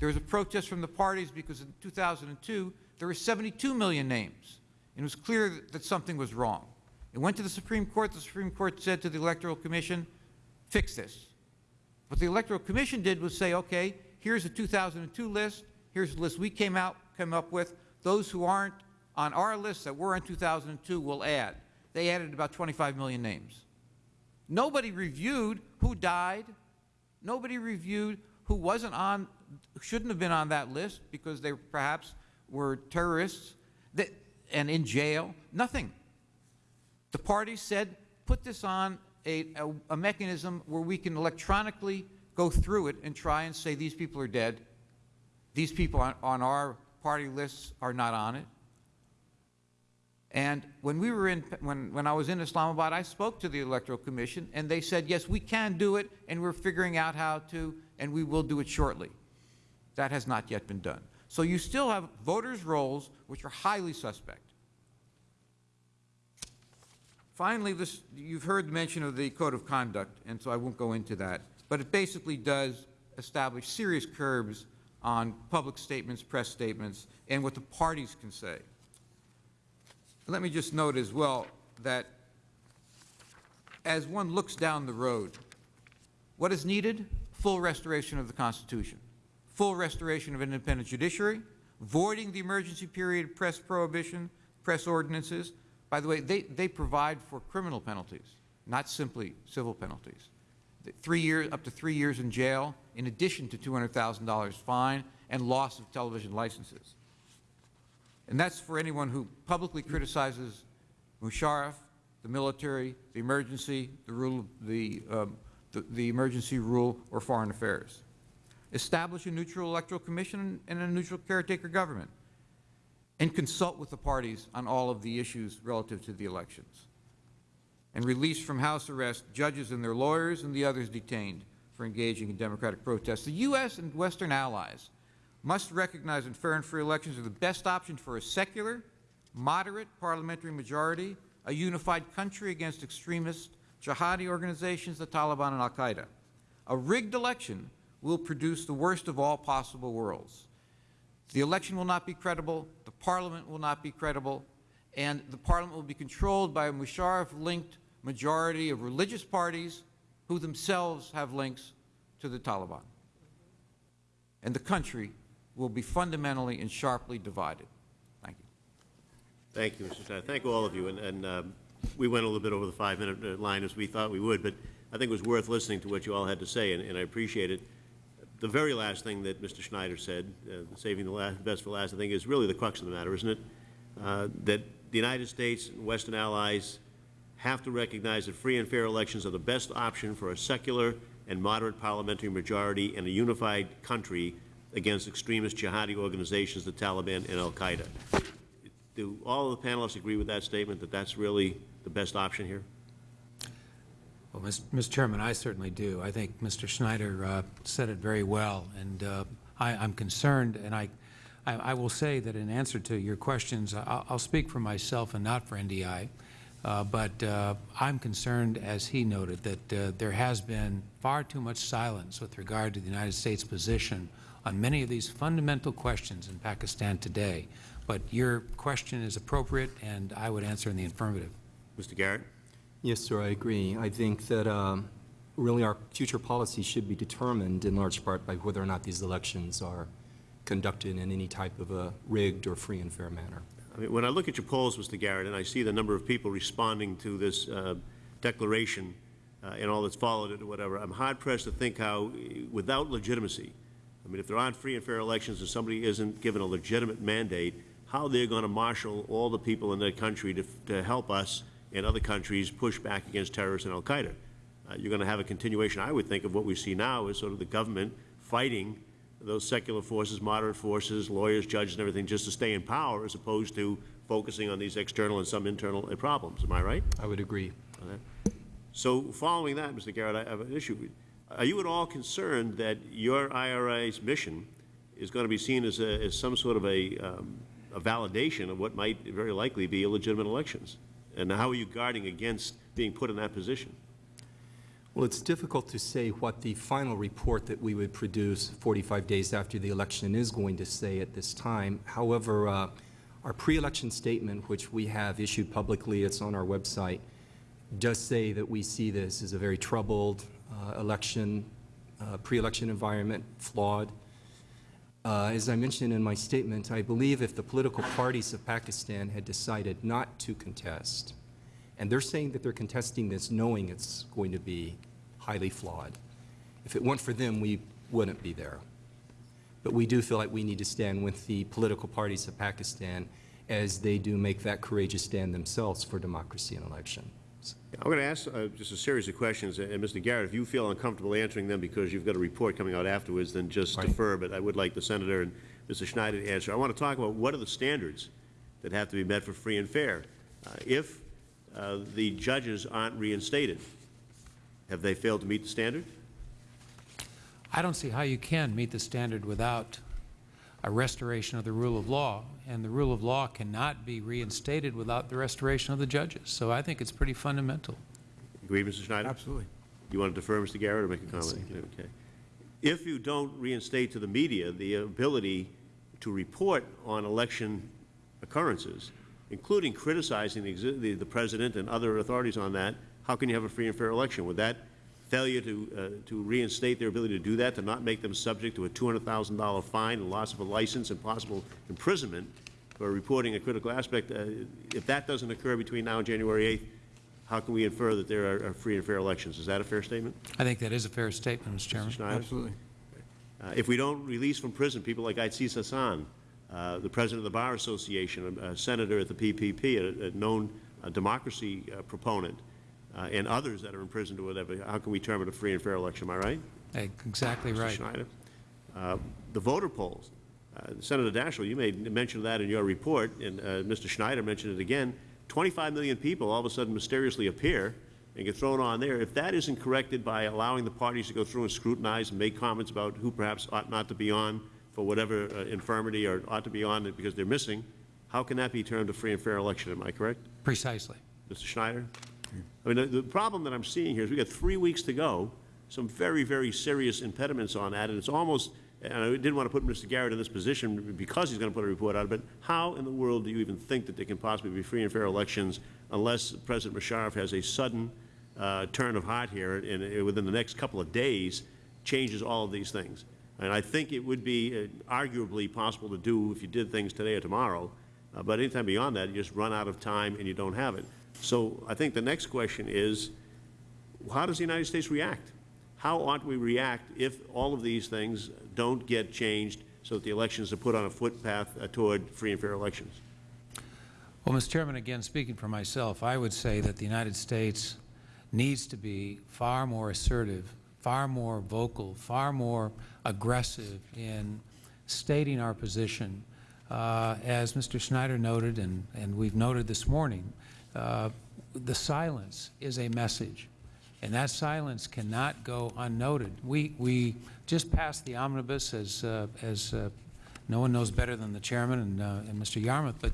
Speaker 6: There was a protest from the parties because in 2002, there were 72 million names. And it was clear that, something was wrong. It went to the Supreme Court. The Supreme Court said to the Electoral Commission, fix this. What the Electoral Commission did was say, okay, here's the 2002 list, here's the list we came out, came up with. Those who aren't on our list that were in 2002 will add. They added about 25 million names. Nobody reviewed who died. Nobody reviewed who wasn't on, shouldn't have been on that list because they perhaps were terrorists that, and in jail. Nothing. The party said, put this on a, a, a mechanism where we can electronically go through it and try and say these people are dead. These people on, on our party lists are not on it. And when we were in, when, when I was in Islamabad, I spoke to the Electoral Commission, and they said, yes, we can do it, and we're figuring out how to, and we will do it shortly. That has not yet been done. So you still have voters' rolls, which are highly suspect. Finally, this, you've heard mention of the Code of Conduct, and so I won't go into that. But it basically does establish serious curbs on public statements, press statements, and what the parties can say. Let me just note as well that as one looks down the road, what is needed? Full restoration of the Constitution, full restoration of an independent judiciary, voiding the emergency period press prohibition, press ordinances. By the way, they, they provide for criminal penalties, not simply civil penalties. Three years, up to three years in jail, in addition to $200,000 fine and loss of television licenses. And that's for anyone who publicly criticizes Musharraf, the military, the emergency, the rule, the, um, the, the emergency rule, or foreign affairs. Establish a neutral electoral commission and a neutral caretaker government. And consult with the parties on all of the issues relative to the elections. And release from house arrest judges and their lawyers and the others detained for engaging in democratic protests. The U.S. and Western allies must recognize that fair and free elections are the best option for a secular, moderate parliamentary majority, a unified country against extremist jihadi organizations, the Taliban and al-Qaeda. A rigged election will produce the worst of all possible worlds. The election will not be credible, the parliament will not be credible, and the parliament will be controlled by a Musharraf-linked majority of religious parties who themselves have links to the Taliban. And the country will be fundamentally and sharply divided. Thank you.
Speaker 2: Thank you, Mr. Stein. Thank all of you. And, and um, we went a little bit over the five-minute uh, line as we thought we would, but I think it was worth listening to what you all had to say, and, and I appreciate it. The very last thing that Mr. Schneider said, uh, saving the last, best for last, I think is really the crux of the matter, isn't it? Uh, that the United States and Western allies have to recognize that free and fair elections are the best option for a secular and moderate parliamentary majority in a unified country against extremist jihadi organizations, the Taliban and al-Qaeda. Do all of the panelists agree with that statement, that that's really the best option here?
Speaker 4: Well, Mr. Chairman, I certainly do. I think Mr. Schneider uh, said it very well, and uh, I, I'm concerned, and I, I, I will say that in answer to your questions, I'll, I'll speak for myself and not for NDI, uh, but uh, I'm concerned, as he noted, that uh, there has been far too much silence with regard to the United States position on many of these fundamental questions in Pakistan today. But your question is appropriate, and I would answer in the affirmative.
Speaker 2: Mr. Garrett?
Speaker 5: Yes, sir, I agree. I think that um, really our future policy should be determined in large part by whether or not these elections are conducted in any type of a rigged or free and fair manner.
Speaker 2: I mean, when I look at your polls, Mr. Garrett, and I see the number of people responding to this uh, declaration uh, and all that's followed it or whatever, I'm hard-pressed to think how, uh, without legitimacy, I mean, if there aren't free and fair elections and somebody isn't given a legitimate mandate, how they're going to marshal all the people in their country to, to help us and other countries push back against terrorists and al-Qaeda. Uh, you're going to have a continuation, I would think, of what we see now is sort of the government fighting those secular forces, moderate forces, lawyers, judges, and everything, just to stay in power, as opposed to focusing on these external and some internal uh, problems. Am I right?
Speaker 5: I would agree.
Speaker 2: So following that, Mr. Garrett, I have an issue. Are you at all concerned that your IRI's mission is going to be seen as, a, as some sort of a, um, a validation of what might very likely be illegitimate elections? And how are you guarding against being put in that position?
Speaker 5: Well, it's difficult to say what the final report that we would produce 45 days after the election is going to say at this time. However, uh, our pre-election statement, which we have issued publicly, it's on our website, does say that we see this as a very troubled uh, election, uh, pre-election environment, flawed. Uh, As I mentioned in my statement, I believe if the political parties of Pakistan had decided not to contest, and they're saying that they're contesting this knowing it's going to be highly flawed. If it weren't for them, we wouldn't be there. But we do feel like we need to stand with the political parties of Pakistan as they do make that courageous stand themselves for democracy and elections.
Speaker 2: I'm going to ask uh, just a series of questions, and Mr. Garrett, if you feel uncomfortable answering them because you've got a report coming out afterwards, then just
Speaker 5: Right.
Speaker 2: defer, but I would like the Senator and Mr. Schneider to answer. I want to talk about what are the standards that have to be met for free and fair? Uh, If uh, the judges aren't reinstated, have they failed to meet the standard?
Speaker 4: I don't see how you can meet the standard without a restoration of the rule of law, and the rule of law cannot be reinstated without the restoration of the judges. So I think it's pretty fundamental.
Speaker 2: Agree, Mr. Schneider?
Speaker 6: Absolutely.
Speaker 2: You want to defer, Mr. Garrett, or make a comment? Okay. If you don't reinstate to the media the ability to report on election occurrences, including criticizing the, the, the president and other authorities on that, how can you have a free and fair election? Would that failure to, uh, to reinstate their ability to do that, to not make them subject to a $200,000 fine and loss of a license and possible imprisonment for reporting a critical aspect, uh, if that doesn't occur between now and January 8th, how can we infer that there are, are free and fair elections? Is that a fair statement?
Speaker 4: I think that is a fair statement, Mr. Chairman.
Speaker 2: Schneider?
Speaker 6: Absolutely.
Speaker 2: Uh, If we don't release from prison people like Aitzaz Ahsan, uh, the president of the Bar Association, a a senator at the PPP, a- a known uh, democracy uh, proponent, uh, and others that are imprisoned or whatever, how can we term it a free and fair election? Am I right?
Speaker 4: Exactly
Speaker 2: Mr.
Speaker 4: right.
Speaker 2: Schneider? Uh, The voter polls, uh, Senator Daschle, you made mention of that in your report, and uh, Mr. Schneider mentioned it again. 25 million people all of a sudden mysteriously appear and get thrown on there. If that isn't corrected by allowing the parties to go through and scrutinize and make comments about who perhaps ought not to be on for whatever uh, infirmity or ought to be on it because they're missing, how can that be termed a free and fair election? Am I correct?
Speaker 4: Precisely.
Speaker 2: Mr. Schneider? I mean, the, the problem that I'm seeing here is we've got three weeks to go, some very, very serious impediments on that, and it's almost, and I didn't want to put Mr. Garrett in this position because he's going to put a report out, but how in the world do you even think that there can possibly be free and fair elections unless President Musharraf has a sudden uh, turn of heart here and uh, within the next couple of days changes all of these things? And I think it would be uh, arguably possible to do if you did things today or tomorrow, uh, but anytime beyond that, you just run out of time and you don't have it. So I think the next question is, how does the United States react? How ought we react if all of these things don't get changed so that the elections are put on a footpath uh, toward free and fair elections?
Speaker 4: Well, Mr. Chairman, again, speaking for myself, I would say that the United States needs to be far more assertive, far more vocal, far more aggressive in stating our position. Uh, as Mr. Schneider noted, and, and we've noted this morning, the silence is a message, and that silence cannot go unnoted. We, we just passed the omnibus, as, uh, as uh, no one knows better than the chairman and, uh, and Mr. Yarmuth, but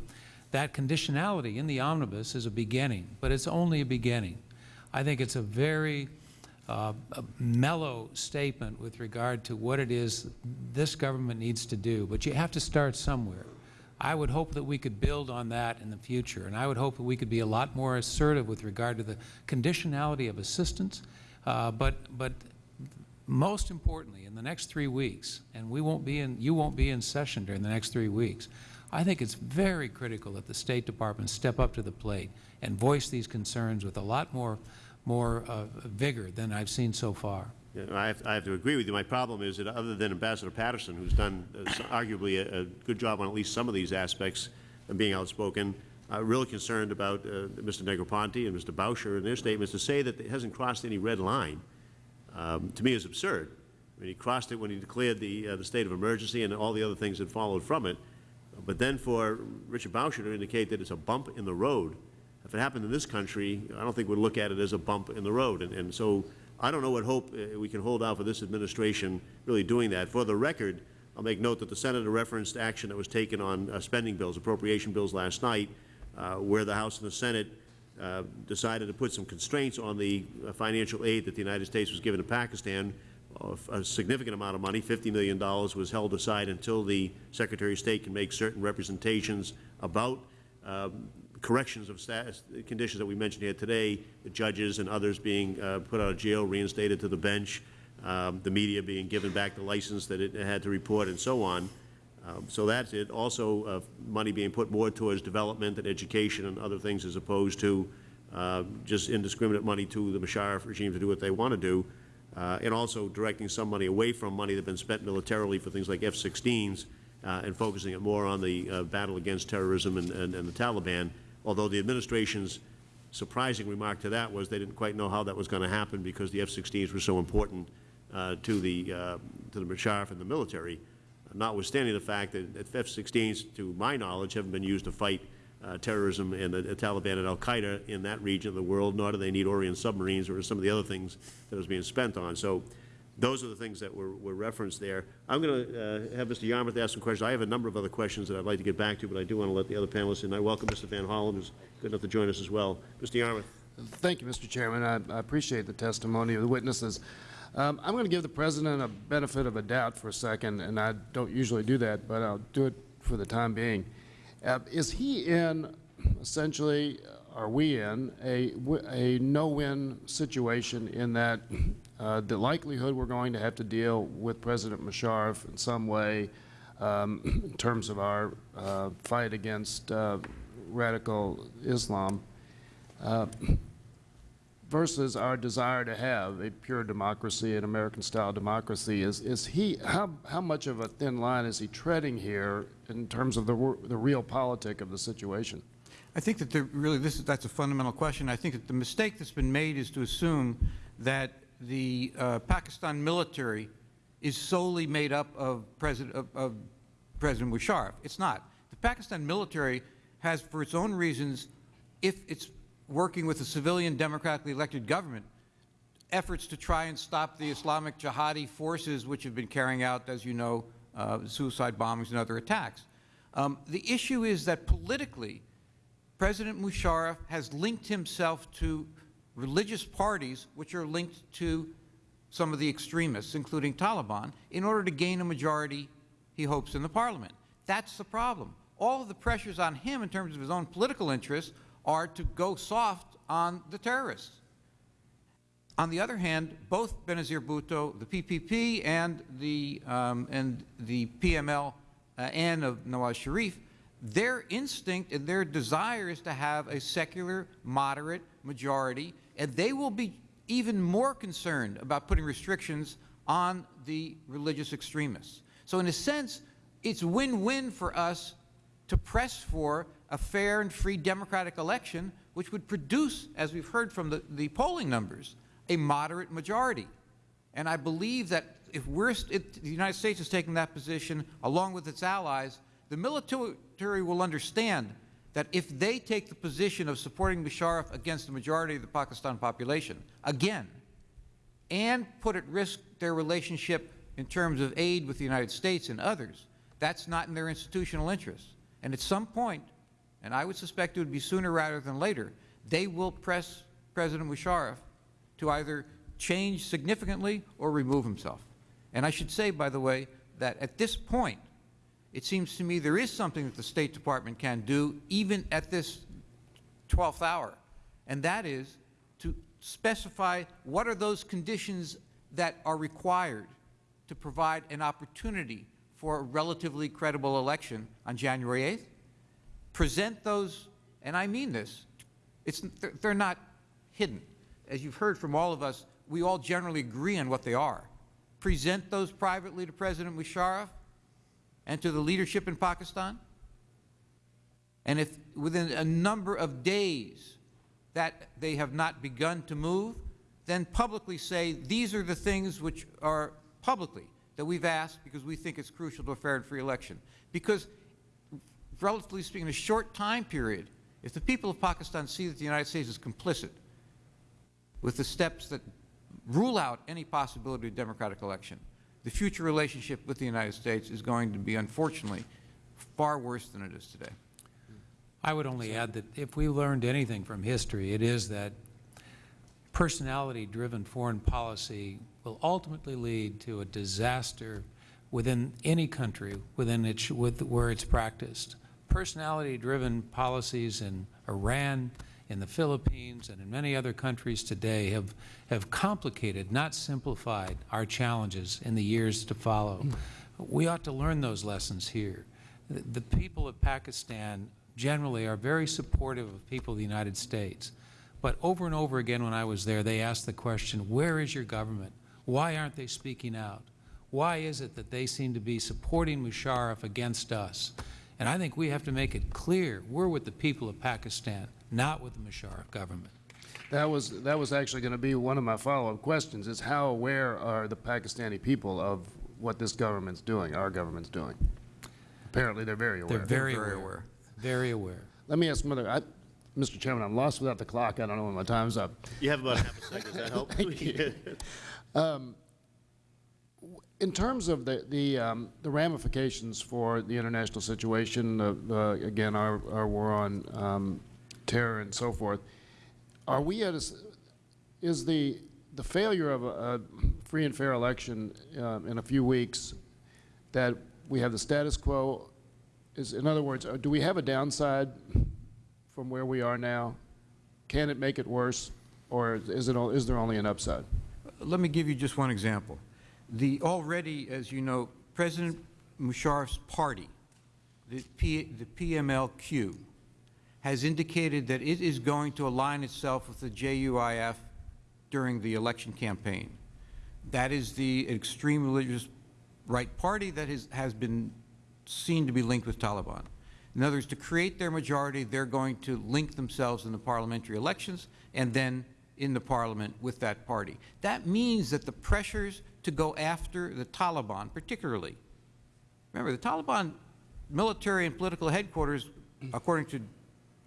Speaker 4: that conditionality in the omnibus is a beginning, but it's only a beginning. I think it's a very uh, a mellow statement with regard to what it is this government needs to do, but you have to start somewhere. I would hope that we could build on that in the future, and I would hope that we could be a lot more assertive with regard to the conditionality of assistance, uh, but, but most importantly, in the next three weeks, and we won't be in, you won't be in session during the next three weeks, I think it's very critical that the State Department step up to the plate and voice these concerns with a lot more, more uh, vigor than I've seen so far.
Speaker 2: I have, I have to agree with you. My problem is that other than Ambassador Patterson, who's done uh, arguably a, a good job on at least some of these aspects of being outspoken, I'm really concerned about uh, Mr. Negroponte and Mr. Boucher and their statements to say that it hasn't crossed any red line, um, to me is absurd. I mean, he crossed it when he declared the, uh, the state of emergency and all the other things that followed from it. But then for Richard Boucher to indicate that it's a bump in the road, if it happened in this country, I don't think we'd look at it as a bump in the road. And, and so I don't know what hope uh, we can hold out for this administration really doing that. For the record, I'll make note that the Senator referenced action that was taken on uh, spending bills, appropriation bills last night, uh, where the House and the Senate uh, decided to put some constraints on the uh, financial aid that the United States was giving to Pakistan. Of A significant amount of money, $50 million, was held aside until the Secretary of State can make certain representations about um, corrections of status, conditions that we mentioned here today, the judges and others being uh, put out of jail, reinstated to the bench, um, the media being given back the license that it had to report, and so on. Um, So that's it. Also, uh, money being put more towards development and education and other things as opposed to uh, just indiscriminate money to the Musharraf regime to do what they want to do. Uh, And also directing some money away from money that's been spent militarily for things like F-16s uh, and focusing it more on the uh, battle against terrorism and, and and the Taliban. Although the administration's surprising remark to that was they didn't quite know how that was going to happen because the F-16s were so important uh, to the, uh, to the Musharraf and the military, notwithstanding the fact that that F-16s, to my knowledge, haven't been used to fight uh, terrorism and the the Taliban and Al-Qaeda in that region of the world, nor do they need Orient submarines or some of the other things that was being spent on. So those are the things that were, were referenced there. I'm going to have Mr. Yarmuth ask some questions. I have a number of other questions that I'd like to get back to, but I do want to let the other panelists in. I welcome Mr. Van Hollen, who's good enough to join us as well. Mr. Yarmuth.
Speaker 3: Thank you, Mr. Chairman. I, I appreciate the testimony of the witnesses. Um, I'm going to give the President a benefit of a doubt for a second, and I don't usually do that, but I'll do it for the time being. Uh, is he in, essentially, are we in, a, a no-win situation in that uh, the likelihood we're going to have to deal with President Musharraf in some way um, in terms of our uh, fight against uh, radical Islam uh, versus our desire to have a pure democracy, an American-style democracy, is, is he, how, how much of a thin line is he treading here in terms of the, the realpolitik of the situation?
Speaker 6: I think that really, this is, that's a fundamental question. I think that the mistake that's been made is to assume that the uh, Pakistan military is solely made up of President, of, of President Musharraf. It's not. The Pakistan military has, for its own reasons, if it's working with a civilian democratically elected government, efforts to try and stop the Islamic jihadi forces which have been carrying out, as you know, uh, suicide bombings and other attacks. Um, the issue is that politically, President Musharraf has linked himself to religious parties which are linked to some of the extremists, including Taliban, in order to gain a majority, he hopes, in the parliament. That's the problem. All of the pressures on him in terms of his own political interests are to go soft on the terrorists. On the other hand, both Benazir Bhutto, the PPP, and the, um, and the PML uh, and of Nawaz Sharif, their instinct and their desire is to have a secular, moderate majority, and they will be even more concerned about putting restrictions on the religious extremists. So in a sense, it's win-win for us to press for a fair and free democratic election, which would produce, as we've heard from the, the polling numbers, a moderate majority. And I believe that if we're, if the United States is taking that position, along with its allies, the military will understand that if they take the position of supporting Musharraf against the majority of the Pakistan population, again, and put at risk their relationship in terms of aid with the United States and others, that's not in their institutional interest. And at some point, and I would suspect it would be sooner rather than later, they will press President Musharraf to either change significantly or remove himself. And I should say, by the way, that at this point, it seems to me there is something that the State Department can do, even at this 12th hour, and that is to specify what are those conditions that are required to provide an opportunity for a relatively credible election on January 8th. Present those, and I mean this, it's, they're, not hidden. As you've heard from all of us, we all generally agree on what they are. Present those privately to President Musharraf and to the leadership in Pakistan. And if within a number of days that they have not begun to move, then publicly say these are the things which are publicly that we've asked because we think it's crucial to a fair and free election. Because, relatively speaking, in a short time period, if the people of Pakistan see that the United States is complicit with the steps that rule out any possibility of democratic election, the future relationship with the United States is going to be, unfortunately, far worse than it is today.
Speaker 4: I would only add that if we learned anything from history, it is that personality-driven foreign policy will ultimately lead to a disaster within any country within its, with, where it's practiced. Personality-driven policies in Iran, in the Philippines, and in many other countries today have, have complicated, not simplified, our challenges in the years to follow. Hmm. We ought to learn those lessons here. The, the people of Pakistan generally are very supportive of people of the United States. But over and over again when I was there, they asked the question, where is your government? Why aren't they speaking out? Why is it that they seem to be supporting Musharraf against us? And I think we have to make it clear we're with the people of Pakistan, not with the Musharraf government.
Speaker 3: That was, that was actually going to be one of my follow-up questions, is how aware are the Pakistani people of what this government's doing, our government's doing? Apparently, they're very aware.
Speaker 4: They're very,
Speaker 6: very
Speaker 4: aware.
Speaker 6: aware.
Speaker 4: Very aware.
Speaker 3: Let me ask another, I, Mr. Chairman, I'm lost without the clock. I don't know when my time's up.
Speaker 2: You have about half a second. Does that help?
Speaker 3: Thank you. In terms of the, the, um, the ramifications for the international situation, uh, uh, again, our, our war on um, terror and so forth, are we at a, is the, the failure of a, a free and fair election um, in a few weeks that we have the status quo, is, in other words, uh, do we have a downside from where we are now? Can it make it worse, or is it, is there only an upside?
Speaker 6: Let me give you just one example. The already, as you know, President Musharraf's party, the, P, the PMLQ, has indicated that it is going to align itself with the JUIF during the election campaign. That is the extreme religious right party that has, has been seen to be linked with Taliban. In other words, to create their majority, they're going to link themselves in the parliamentary elections and then in the parliament with that party. That means that the pressures to go after the Taliban, particularly, remember, the Taliban military and political headquarters, according to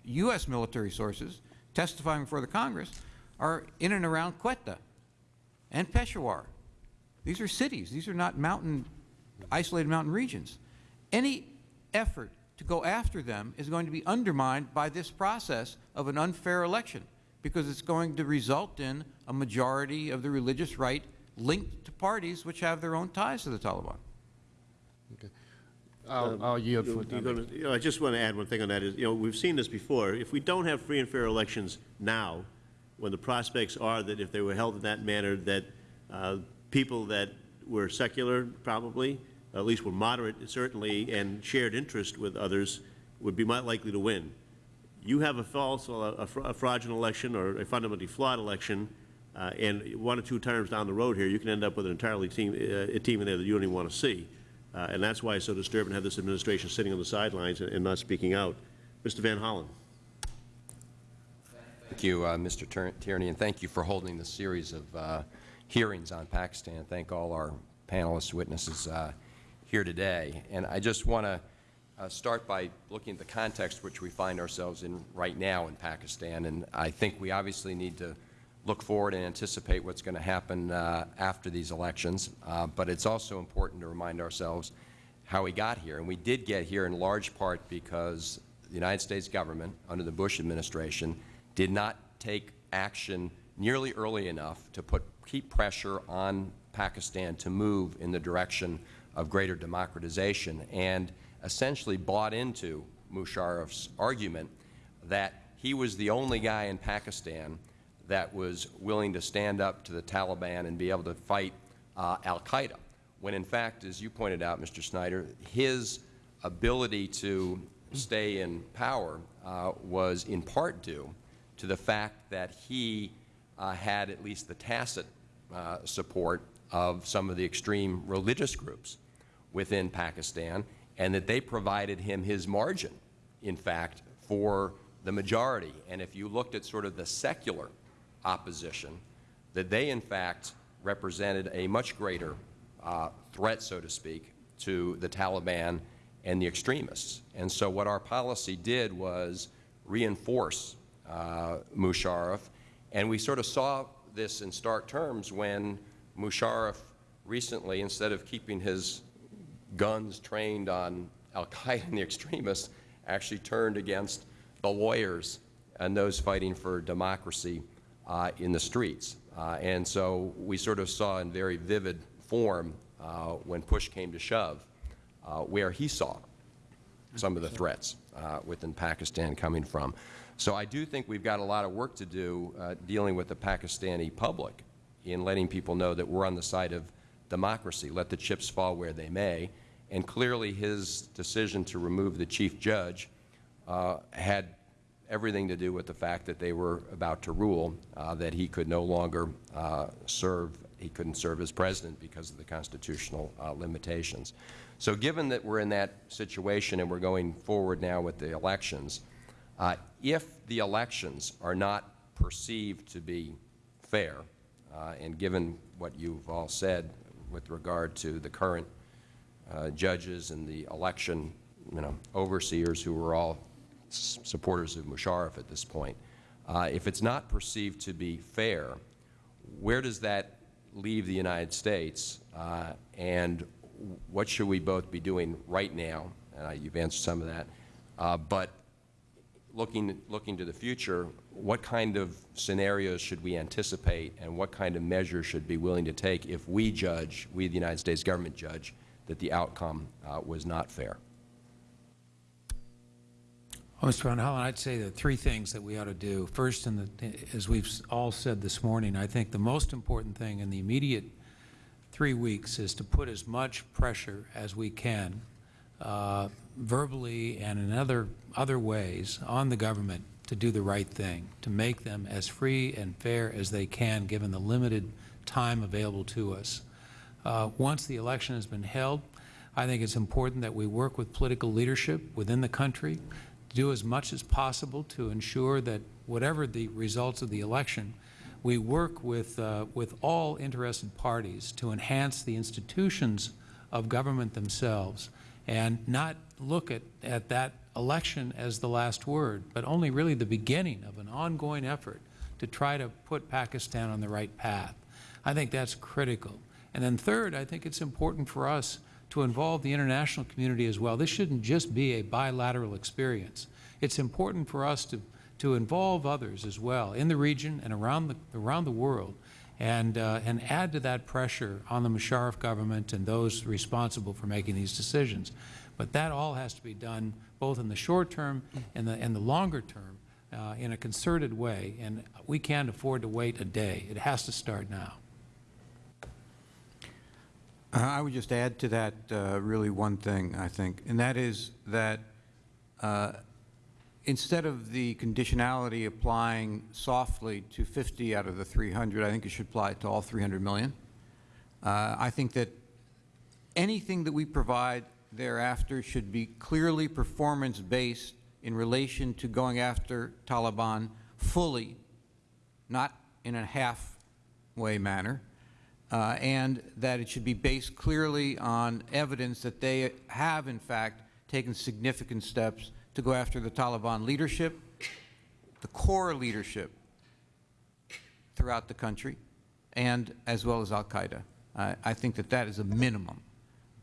Speaker 6: U.S. military sources testifying before the Congress, are in and around Quetta and Peshawar. These are cities. These are not mountain, isolated mountain regions. Any effort to go after them is going to be undermined by this process of an unfair election because it's going to result in a majority of the religious right linked to parties which have their own ties to the Taliban.
Speaker 3: I'll, I'll yield for
Speaker 2: gonna- you know, I just want to add one thing on that is, you know, we've seen this before. If we don't have free and fair elections now, when the prospects are that if they were held in that manner, that uh, people that were secular probably, at least were moderate certainly, and shared interest with others, would be more likely to win. You have a false, a a fraudulent election or a fundamentally flawed election, uh, and one or two terms down the road here, you can end up with an entirely team, uh, a team in there that you don't even want to see. Uh, And that's why it's so disturbing to have this administration sitting on the sidelines and and not speaking out. Mr. Van Hollen.
Speaker 7: Thank you, uh, Mr. Tierney, and thank you for holding this series of uh, hearings on Pakistan. Thank all our panelists, witnesses uh, here today. And I just want to uh, start by looking at the context which we find ourselves in right now in Pakistan. And I think we obviously need to look forward and anticipate what's going to happen uh, after these elections. Uh, but it's also important to remind ourselves how we got here. And we did get here in large part because the United States government, under the Bush administration, did not take action nearly early enough to put, keep pressure on Pakistan to move in the direction of greater democratization and essentially bought into Musharraf's argument that he was the only guy in Pakistan that was willing to stand up to the Taliban and be able to fight uh, al-Qaeda, when in fact, as you pointed out, Mr. Schneider, his ability to stay in power uh, was in part due to the fact that he uh, had at least the tacit uh, support of some of the extreme religious groups within Pakistan, and that they provided him his margin, in fact, for the majority. And if you looked at sort of the secular opposition, that they, in fact, represented a much greater uh, threat, so to speak, to the Taliban and the extremists. And so what our policy did was reinforce uh, Musharraf, and we sort of saw this in stark terms when Musharraf recently, instead of keeping his guns trained on al-Qaeda and the extremists, actually turned against the lawyers and those fighting for democracy in the streets. Uh, and so we sort of saw in very vivid form uh, when push came to shove uh, where he saw some of the threats uh, within Pakistan coming from. So I do think we've got a lot of work to do uh, dealing with the Pakistani public in letting people know that we're on the side of democracy, let the chips fall where they may. And clearly his decision to remove the chief judge uh, had everything to do with the fact that they were about to rule uh, that he could no longer uh, serve, he couldn't serve as president because of the constitutional uh, limitations. So given that we're in that situation and we're going forward now with the elections, uh, if the elections are not perceived to be fair, uh, and given what you've all said with regard to the current uh, judges and the election, you know, overseers who were all supporters of Musharraf at this point, uh, if it's not perceived to be fair, where does that leave the United States, uh, and what should we both be doing right now? You've answered some of that, uh, but looking, looking to the future, what kind of scenarios should we anticipate and what kind of measures should be willing to take if we judge, we the United States government judge, that the outcome uh, was not fair?
Speaker 4: Well, Mr. Van Hollen, I'd say the three things that we ought to do. First, as we've all said this morning, I think the most important thing in the immediate three weeks is to put as much pressure as we can, uh, verbally and in other, other ways, on the government to do the right thing, to make them as free and fair as they can, given the limited time available to us. Uh, once the election has been held, I think it's important that we work with political leadership within the country do as much as possible to ensure that whatever the results of the election, we work with, uh, with all interested parties to enhance the institutions of government themselves and not look at, at that election as the last word, but only really the beginning of an ongoing effort to try to put Pakistan on the right path. I think that's critical. And then third, I think it's important for us to involve the international community as well. This shouldn't just be a bilateral experience. It's important for us to, to involve others as well in the region and around the, around the world and, uh, and add to that pressure on the Musharraf government and those responsible for making these decisions. But that all has to be done both in the short term and the, and the longer term uh, in a concerted way, and we can't afford to wait a day. It has to start now.
Speaker 6: Uh, I would just add to that uh, really one thing, I think, and that is that uh, instead of the conditionality applying softly to 50 out of the 300, I think it should apply to all 300 million. Uh, I think that anything that we provide thereafter should be clearly performance-based in relation to going after Taliban fully, not in a halfway manner, uh, and that it should be based clearly on evidence that they have, in fact, taken significant steps to go after the Taliban leadership, the core leadership throughout the country, and as well as al-Qaeda. I I think that that is a minimum.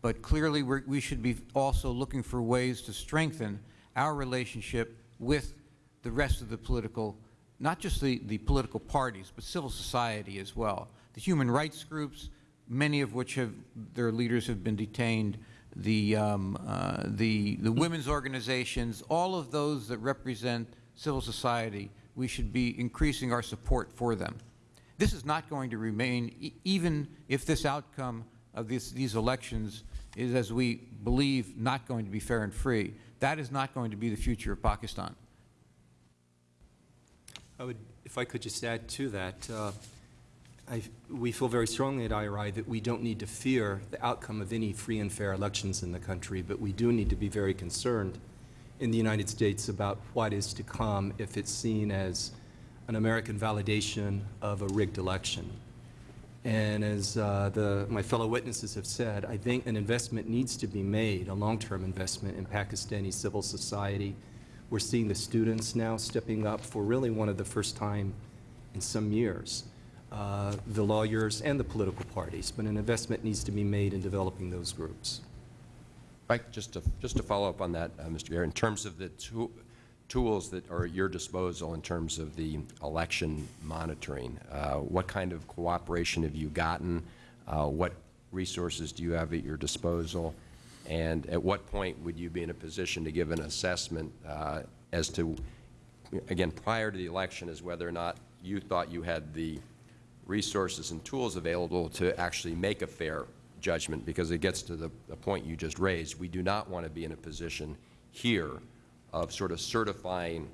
Speaker 6: But clearly, we should be also looking for ways to strengthen our relationship with the rest of the political, not just the, the political parties, but civil society as well. The human rights groups, many of which have, their leaders have been detained, the, um, uh, the, the women's organizations, all of those that represent civil society, we should be increasing our support for them. This is not going to remain, e even if this outcome of this, these elections is, as we believe, not going to be fair and free. That is not going to be the future of Pakistan.
Speaker 5: I would, if I could just add to that, uh, I, we feel very strongly at IRI that we don't need to fear the outcome of any free and fair elections in the country, but we do need to be very concerned in the United States about what is to come if it's seen as an American validation of a rigged election. And as uh, the, my fellow witnesses have said, I think an investment needs to be made, a long-term investment in Pakistani civil society. We're seeing the students now stepping up for really one of the first time in some years, uh, the lawyers and the political parties, but an investment needs to be made in developing those groups.
Speaker 7: Mike, just to, just to follow up on that, uh, Mr. Garrett, in terms of the tools that are at your disposal in terms of the election monitoring, uh, what kind of cooperation have you gotten? Uh, What resources do you have at your disposal? And at what point would you be in a position to give an assessment uh, as to, again, prior to the election, as whether or not you thought you had the resources and tools available to actually make a fair judgment, because it gets to the, the point you just raised. We do not want to be in a position here of sort of certifying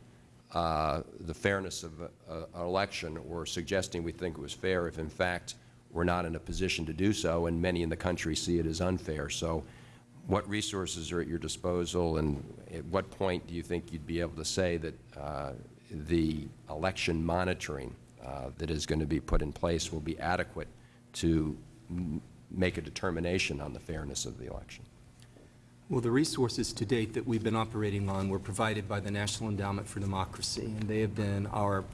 Speaker 7: uh, the fairness of an election or suggesting we think it was fair if in fact we're not in a position to do so, and many in the country see it as unfair. So what resources are at your disposal, and at what point do you think you'd be able to say that uh, the election monitoring Uh, that is going to be put in place will be adequate to make a determination on the fairness of the election?
Speaker 5: Well, the resources to date that we've been operating on were provided by the National Endowment for Democracy, and they have been our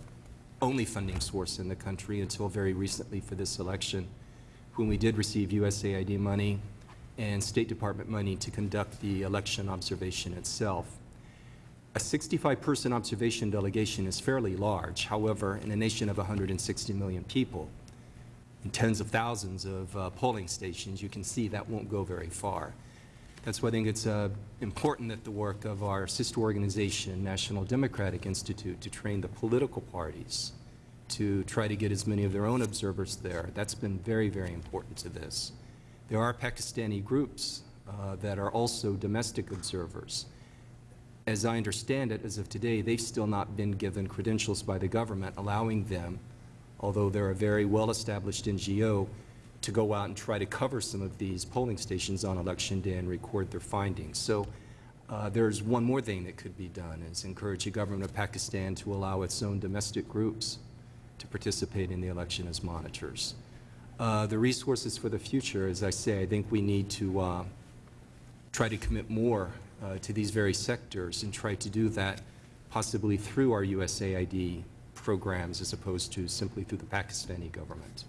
Speaker 5: only funding source in the country until very recently for this election, when we did receive USAID money and State Department money to conduct the election observation itself. A 65-person observation delegation is fairly large. However, in a nation of 160 million people and tens of thousands of uh, polling stations, you can see that won't go very far. That's why I think it's uh, important that the work of our sister organization, National Democratic Institute, to train the political parties to try to get as many of their own observers there. That's been very, very important to this. There are Pakistani groups uh, that are also domestic observers. As I understand it, as of today, they've still not been given credentials by the government allowing them, although they're a very well-established NGO, to go out and try to cover some of these polling stations on election day and record their findings. So uh, there's one more thing that could be done, is encourage the government of Pakistan to allow its own domestic groups to participate in the election as monitors. Uh, the resources for the future, as I say, I think we need to uh, try to commit more to these very sectors and try to do that possibly through our USAID programs as opposed to simply through the Pakistani government.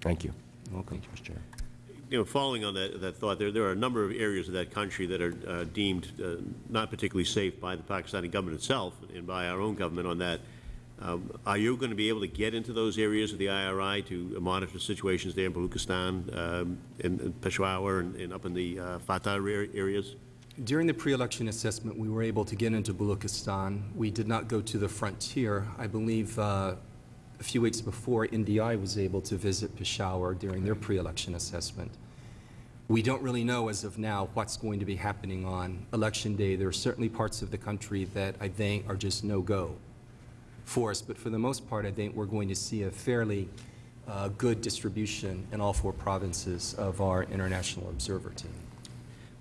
Speaker 7: Thank you.
Speaker 5: You're welcome.
Speaker 7: Mr. Chair.
Speaker 2: You know, following on that, that thought, there, there are a number of areas of that country that are uh, deemed uh, not particularly safe by the Pakistani government itself and by our own government on that. Um, Are you going to be able to get into those areas of the IRI to monitor situations there in Baluchistan, um, in in Peshawar, and and up in the uh, FATA area- areas?
Speaker 5: During the pre-election assessment, we were able to get into Baluchistan. We did not go to the frontier. I believe uh, a few weeks before, NDI was able to visit Peshawar during their pre-election assessment. We don't really know as of now what's going to be happening on Election Day. There are certainly parts of the country that I think are just no-go for us, but for the most part, I think we're going to see a fairly uh, good distribution in all four provinces of our international observer team.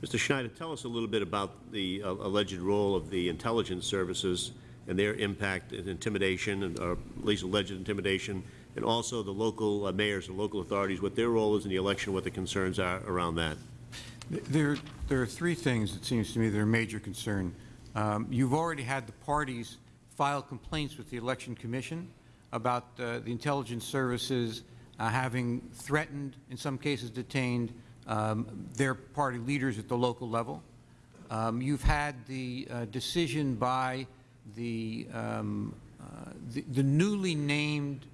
Speaker 2: Mr. Schneider, tell us a little bit about the uh, alleged role of the intelligence services and their impact and intimidation, and- or at least alleged intimidation, and also the local uh, mayors and local authorities, what their role is in the election, what the concerns are around that.
Speaker 6: There, there are three things, it seems to me, that are major concern. Um, You've already had the parties file complaints with the Election Commission about uh, the intelligence services uh, having threatened, in some cases detained, um, their party leaders at the local level. Um, You've had the uh, decision by the, um, uh, the- the newly named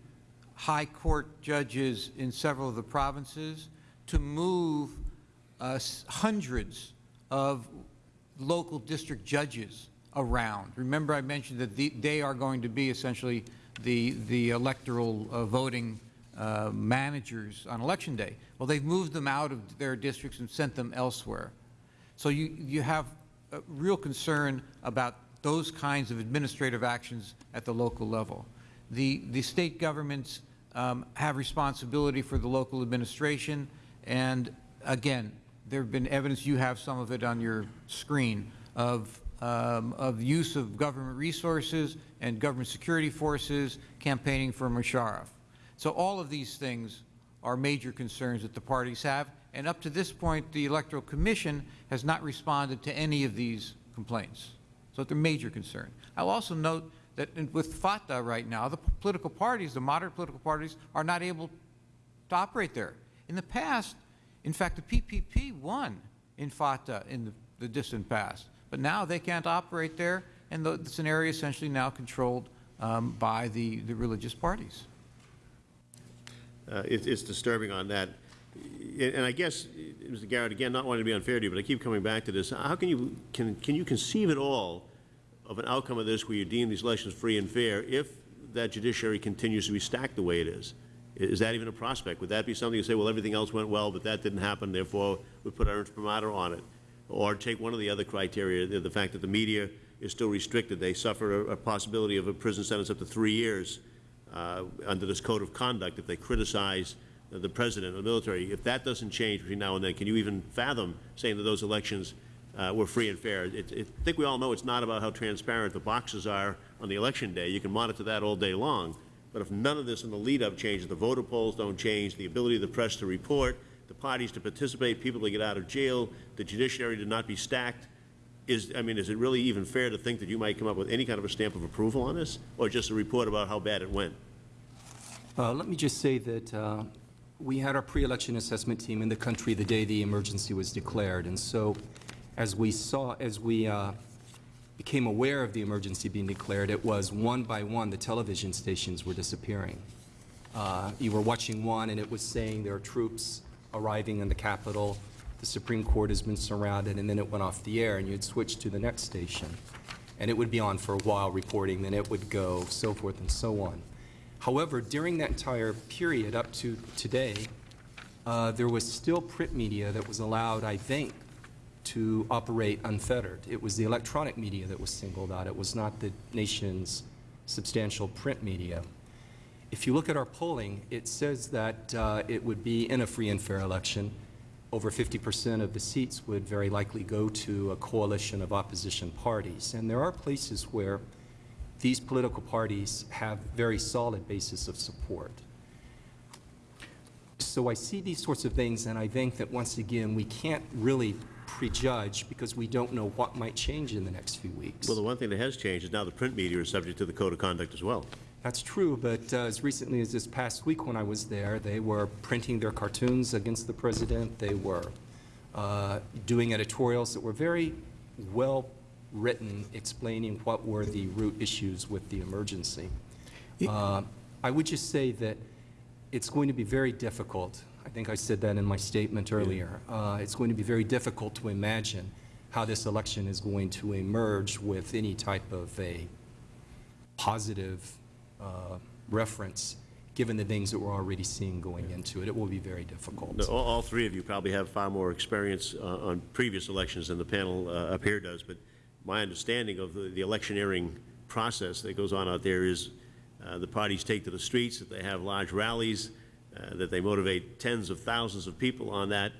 Speaker 6: high court judges in several of the provinces to move uh, hundreds of local district judges around. Remember, I mentioned that the- they are going to be essentially the, the electoral uh, voting uh, managers on Election Day. Well, they've moved them out of their districts and sent them elsewhere. So you, you have a real concern about those kinds of administrative actions at the local level. The, the state governments um, have responsibility for the local administration, and again, there have been evidence, you have some of it on your screen, of, um, of use of government resources and government security forces campaigning for Musharraf. So all of these things are major concerns that the parties have, and up to this point, the Electoral Commission has not responded to any of these complaints. So they're major concern. I'll also note that with FATA right now, the political parties, the moderate political parties, are not able to operate there. In the past, in fact, the PPP won in FATA in the, the distant past, but now they can't operate there, and the, it's an area essentially now controlled um, by the, the religious parties.
Speaker 2: Uh, it- It's disturbing on that. And I guess, Mr. Garrett, again, not wanting to be unfair to you, but I keep coming back to this. How can you, can can you conceive at all of an outcome of this where you deem these elections free and fair if that judiciary continues to be stacked the way it is? Is that even a prospect? Would that be something you say, well, everything else went well, but that didn't happen, therefore we put our imprimatur on it? Or take one of the other criteria, the the fact that the media is still restricted. They suffer a- a possibility of a prison sentence up to three years uh, under this code of conduct if they criticize the president or the military. If that doesn't change between now and then, can you even fathom saying that those elections uh, were free and fair? It- it- I think we all know it's not about how transparent the boxes are on the election day. You can monitor that all day long. But if none of this in the lead-up changes, the voter polls don't change, the ability of the press to report, the parties to participate, people to get out of jail, the judiciary to not be stacked, is, I mean, is it really even fair to think that you might come up with any kind of a stamp of approval on this? Or just a report about how bad it went?
Speaker 5: Uh, Let me just say that uh, we had our pre-election assessment team in the country the day the emergency was declared, and so as we saw, as we uh, became aware of the emergency being declared, it was one by one, the television stations were disappearing. Uh, You were watching one, and it was saying there are troops arriving in the Capitol, the Supreme Court has been surrounded, and then it went off the air, and you'd switch to the next station. And it would be on for a while reporting, then it would go, so forth and so on. However, during that entire period up to today, uh, there was still print media that was allowed, I think, to operate unfettered. It was the electronic media that was singled out. It was not the nation's substantial print media. If you look at our polling, it says that uh, it would be in a free and fair election. Over 50% of the seats would very likely go to a coalition of opposition parties. And there are places where these political parties have very solid basis of support. So I see these sorts of things, and I think that, once again, we can't really prejudge because we don't know what might change in the next few weeks.
Speaker 2: Well, the one thing that has changed is now the print media is subject to the code of conduct as well.
Speaker 5: That's true, but uh, as recently as this past week when I was there, they were printing their cartoons against the president. They were uh, doing editorials that were very well-written, explaining what were the root issues with the emergency. Uh, I would just say that it's going to be very difficult. I think I said that in my statement earlier. Uh, It's going to be very difficult to imagine how this election is going to emerge with any type of a positive uh, reference, given the things that we're already seeing going into it. It will be very difficult.
Speaker 2: No, All, all three of you probably have far more experience uh, on previous elections than the panel uh, up here does, but my understanding of the, the electioneering process that goes on out there is uh, the parties take to the streets, that they have large rallies, uh, that they motivate tens of thousands of people on that.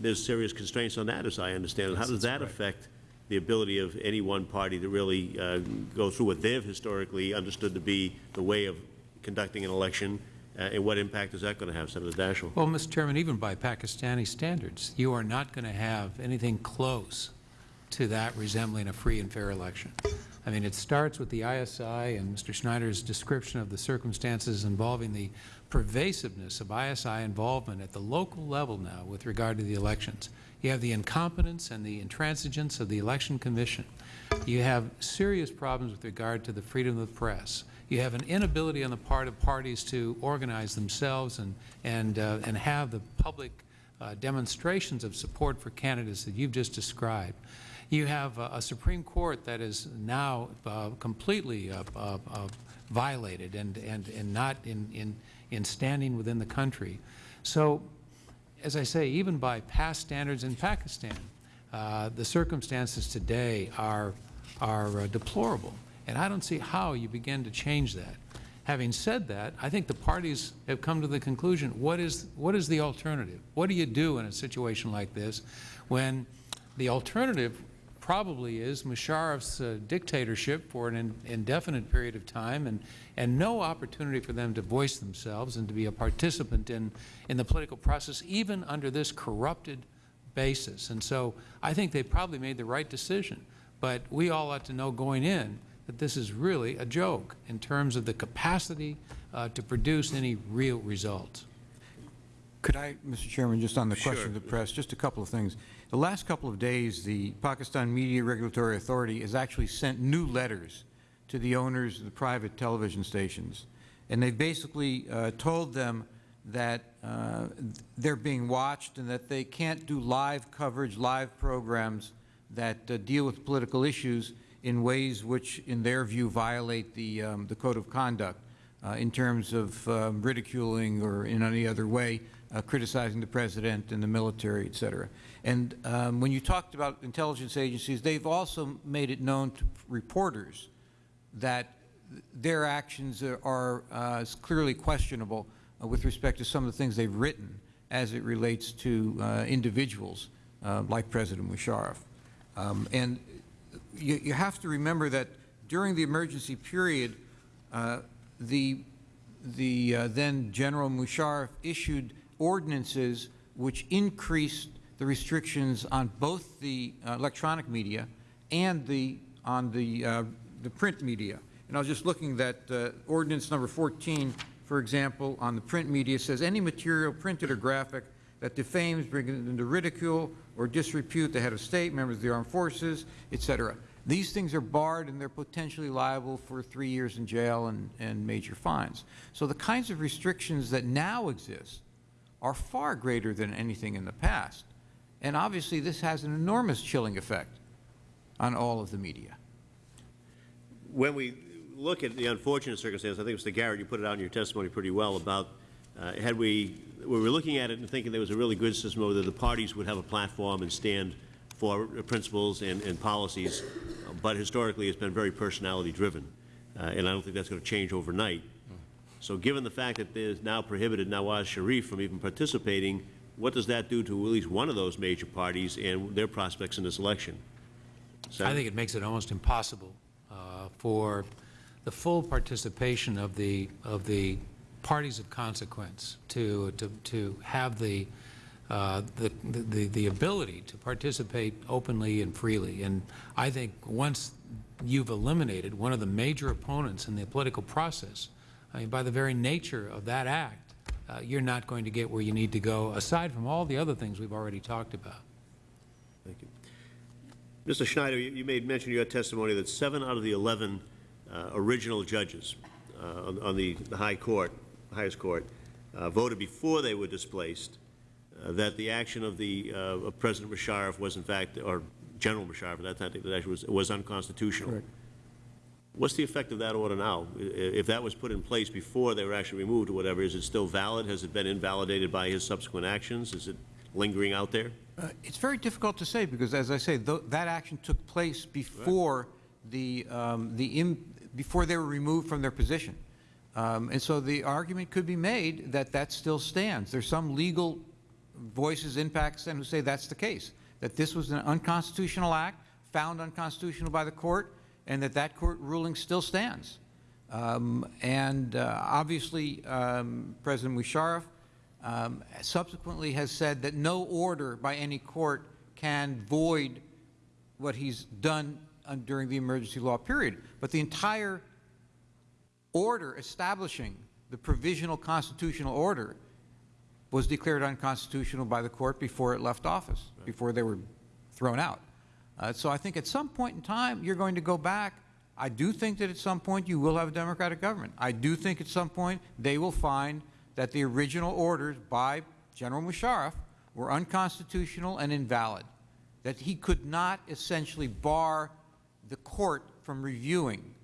Speaker 2: There's serious constraints on that, as I understand it. How does that affect the ability of any one party to really uh, go through what they've historically understood to be the way of conducting an election, uh, and what impact is that going to have, Senator Daschle?
Speaker 4: Well, Mr. Chairman, even by Pakistani standards, you are not going to have anything close to that resembling a free and fair election. I mean, it starts with the ISI and Mr. Schneider's description of the circumstances involving the pervasiveness of ISI involvement at the local level now with regard to the elections. You have the incompetence and the intransigence of the Election Commission. You have serious problems with regard to the freedom of the press. You have an inability on the part of parties to organize themselves and, and, uh, and have the public uh, demonstrations of support for candidates that you've just described. You have a, a Supreme Court that is now uh, completely uh, uh, uh, violated and, and, and not in, in, in standing within the country. So, as I say, even by past standards in Pakistan, uh, the circumstances today are, are uh, deplorable. And I don't see how you begin to change that. Having said that, I think the parties have come to the conclusion, what is, what is the alternative? What do you do in a situation like this when the alternative probably is Musharraf's uh, dictatorship for an in- indefinite period of time and, and no opportunity for them to voice themselves and to be a participant in, in the political process, even under this corrupted basis. And so I think they probably made the right decision. But we all ought to know going in that this is really a joke in terms of the capacity uh, to produce any real results.
Speaker 6: Could I, Mr. Chairman, just on the question of the press, just a couple of things. The last couple of days, the Pakistan Media Regulatory Authority has actually sent new letters to the owners of the private television stations. And they've basically uh, told them that uh, they're being watched and that they can't do live coverage, live programs that uh, deal with political issues in ways which, in their view, violate the, um, the code of conduct uh, in terms of um, ridiculing or in any other way uh, criticizing the President and the military, et cetera. And um, when you talked about intelligence agencies, they've also made it known to reporters that their actions are, are uh, clearly questionable uh, with respect to some of the things they've written as it relates to uh, individuals uh, like President Musharraf. Um, and you, you have to remember that during the emergency period, uh, the, the uh, then General Musharraf issued ordinances which increased the restrictions on both the uh, electronic media and the, on the, uh, the print media. And I was just looking at uh, ordinance number 14, for example, on the print media says any material printed or graphic that defames, brings into ridicule or disrepute the head of state, members of the armed forces, et cetera. These things are barred and they're potentially liable for three years in jail and, and major fines. So the kinds of restrictions that now exist are far greater than anything in the past. And obviously this has an enormous chilling effect on all of the media.
Speaker 2: When we look at the unfortunate circumstance, I think, Mr. Garrett, you put it out in your testimony pretty well about, uh, had we, we were looking at it and thinking there was a really good system where the parties would have a platform and stand for principles and, and policies, but historically it's been very personality-driven, uh, and I don't think that's going to change overnight. So given the fact that there's now prohibited Nawaz Sharif from even participating, what does that do to at least one of those major parties and their prospects in this election?
Speaker 4: I think it makes it almost impossible uh, for the full participation of the, of the parties of consequence to, to, to have the, uh, the, the, the ability to participate openly and freely. And I think once you've eliminated one of the major opponents in the political process, I mean, by the very nature of that act, uh, you're not going to get where you need to go, aside from all the other things we've already talked about.
Speaker 2: Thank you. Mr. Schneider, you you made mention in your testimony that seven out of the 11 uh, original judges uh, on on the the high court, highest court, uh, voted before they were displaced, uh, that the action of the, uh, of President Musharraf was in fact, or General Musharraf at that time, that actually was, was unconstitutional. What's the effect of that order now? If that was put in place before they were actually removed or whatever, is it still valid? Has it been invalidated by his subsequent actions? Is it lingering out there?
Speaker 6: Uh, It's very difficult to say because, as I say, tho- that action took place before the, um, the, before they were removed from their position. Um, And so the argument could be made that that still stands. There's some legal voices in Pakistan who say that's the case, that this was an unconstitutional act, found unconstitutional by the court, and that that court ruling still stands. Um, And uh, obviously, um, President Musharraf um, subsequently has said that no order by any court can void what he's done uh, during the emergency law period. But the entire order establishing the provisional constitutional order was declared unconstitutional by the court before it left office, before they were thrown out. Uh, so I think at some point in time, you're going to go back. I do think that at some point you will have a democratic government. I do think at some point they will find that the original orders by General Musharraf were unconstitutional and invalid, that he could not essentially bar the court from reviewing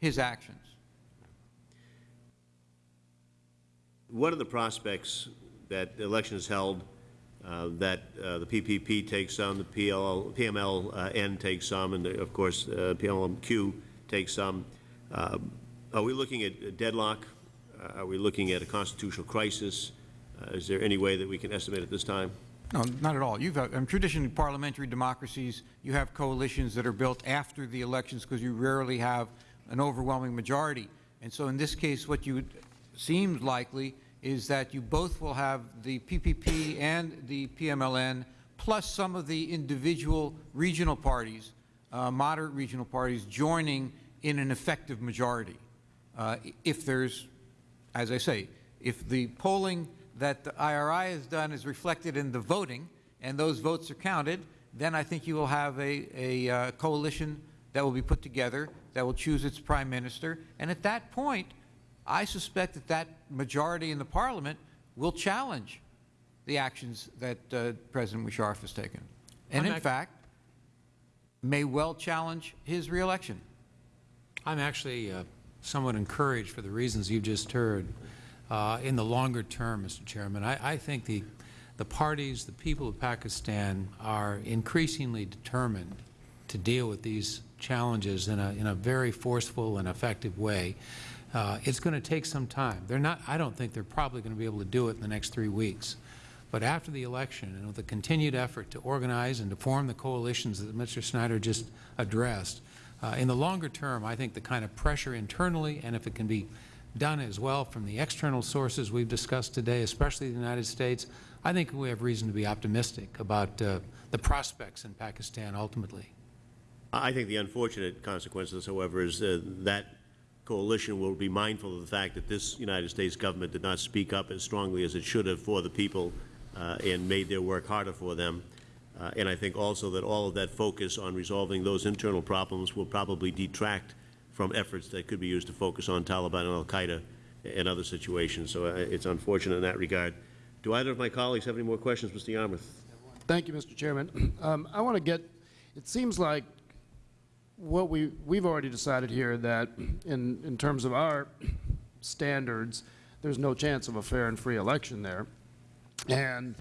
Speaker 6: his actions.
Speaker 2: What are the prospects that the election is held, uh, that uh, the PPP takes some, the PL, PMLN takes some, and of course, uh, PLMQ takes some? Uh, Are we looking at a deadlock? Uh, Are we looking at a constitutional crisis? Uh, Is there any way that we can estimate at this time?
Speaker 6: No, not at all. You've, um, traditionally, parliamentary democracies, you have coalitions that are built after the elections because you rarely have an overwhelming majority. And so in this case, what you, seems likely is that you both will have the PPP and the PMLN, plus some of the individual regional parties, uh, moderate regional parties, joining in an effective majority. Uh, If there's as I say, if the polling that the IRI has done is reflected in the voting, and those votes are counted, then I think you will have a, a uh, coalition that will be put together that will choose its prime minister. And at that point, I suspect that that majority in the parliament will challenge the actions that uh, President Musharraf has taken. And
Speaker 4: I'm
Speaker 6: in fact, may well challenge his reelection.
Speaker 4: I'm actually uh, somewhat encouraged for the reasons you've just heard. Uh, In the longer term, Mr. Chairman, I, I think the, the parties, the people of Pakistan are increasingly determined to deal with these challenges in a, in a very forceful and effective way. Uh, It's going to take some time. They're not, I don't think they're probably going to be able to do it in the next three weeks. But after the election, and with the continued effort to organize and to form the coalitions that Mr. Schneider just addressed, uh, in the longer term, I think the kind of pressure internally, and if it can be done as well from the external sources we've discussed today, especially the United States, I think we have reason to be optimistic about uh, the prospects in Pakistan ultimately.
Speaker 2: I think the unfortunate consequences, however, is uh, that coalition will be mindful of the fact that this United States government did not speak up as strongly as it should have for the people uh, and made their work harder for them. Uh, and I think also that all of that focus on resolving those internal problems will probably detract from efforts that could be used to focus on Taliban and al-Qaeda and other situations. So uh, it's unfortunate in that regard. Do either of my colleagues have any more questions, Mr. Yarmuth?
Speaker 3: Thank you, Mr. Chairman. Um, I want to get, it seems like what we, we've already decided here that in, in terms of our standards, there's no chance of a fair and free election there. And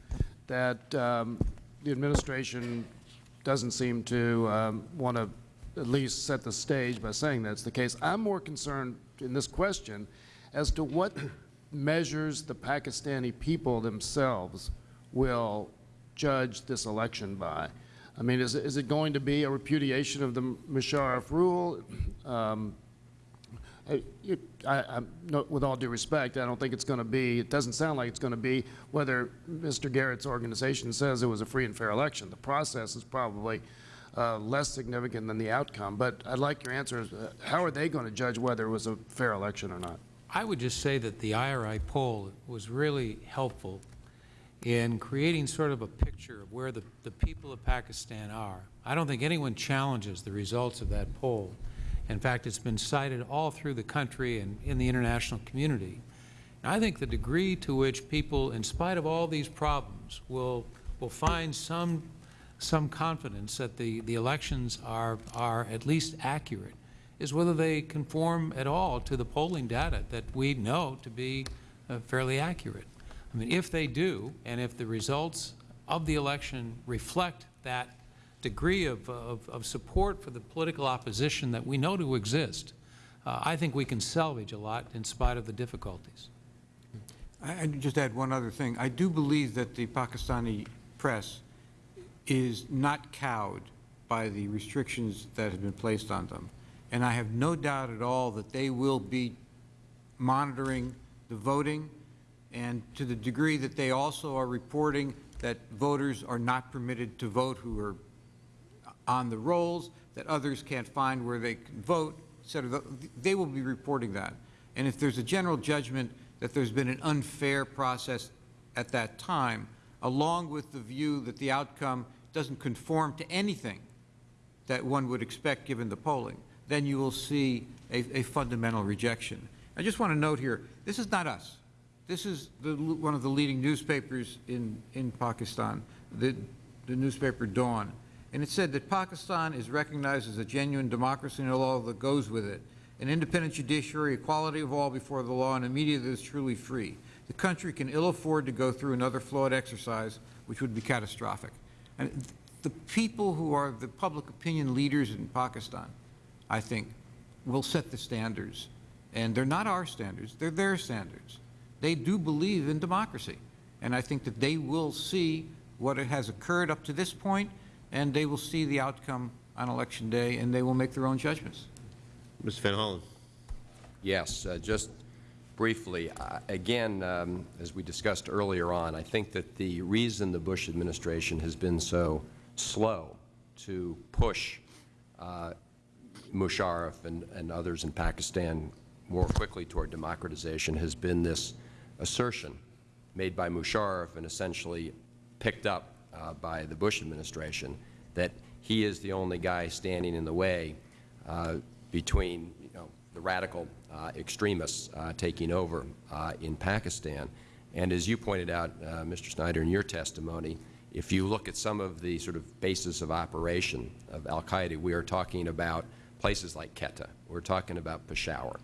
Speaker 3: that um, the administration doesn't seem to um, want to at least set the stage by saying that's the case. I'm more concerned in this question as to what measures the Pakistani people themselves will judge this election by. I mean, is, is it going to be a repudiation of the Musharraf rule? Um, I, I, no, with all due respect, I don't think it's going to be, it doesn't sound like it's going to be whether Mr. Garrett's organization says it was a free and fair election. The process is probably uh, less significant than the outcome. But I'd like your answer. Uh, How are they going to judge whether it was a fair election or not?
Speaker 4: I would just say that the IRI poll was really helpful in creating sort of a picture of where the, the people of Pakistan are. I don't think anyone challenges the results of that poll. In fact, it's been cited all through the country and in the international community. And I think the degree to which people, in spite of all these problems, will, will find some, some confidence that the, the elections are, are at least accurate is whether they conform at all to the polling data that we know to be uh, fairly accurate. I mean, if they do, and if the results of the election reflect that degree of, of, of support for the political opposition that we know to exist, uh, I think we can salvage a lot in spite of the difficulties.
Speaker 6: I, I'd just add one other thing. I do believe that the Pakistani press is not cowed by the restrictions that have been placed on them. And I have no doubt at all that they will be monitoring the voting, and to the degree that they also are reporting that voters are not permitted to vote who are on the rolls, that others can't find where they can vote, et cetera. They will be reporting that. And if there's a general judgment that there's been an unfair process at that time, along with the view that the outcome doesn't conform to anything that one would expect given the polling, then you will see a, a fundamental rejection. I just want to note here, this is not us. This is the, one of the leading newspapers in, in Pakistan, the, the newspaper Dawn. And it said that Pakistan is recognized as a genuine democracy and a law that goes with it, an independent judiciary, equality of all before the law, and a media that is truly free. The country can ill afford to go through another flawed exercise, which would be catastrophic. And the people who are the public opinion leaders in Pakistan, I think, will set the standards. And they're not our standards, they're their standards. They do believe in democracy. And I think that they will see
Speaker 4: what has occurred up to this point, and they will see the outcome on Election Day, and they will make their own judgments.
Speaker 2: Mr. Van Hollen.
Speaker 7: Yes, uh, just briefly, uh, again, um, as we discussed earlier on, I think that the reason the Bush administration has been so slow to push uh, Musharraf and, and others in Pakistan more quickly toward democratization has been this assertion made by Musharraf and essentially picked up uh, by the Bush administration that he is the only guy standing in the way uh, between you know, the radical uh, extremists uh, taking over uh, in Pakistan. And as you pointed out, uh, Mr. Schneider, in your testimony, if you look at some of the sort of basis of operation of al-Qaeda, we are talking about places like Quetta. We're talking about Peshawar.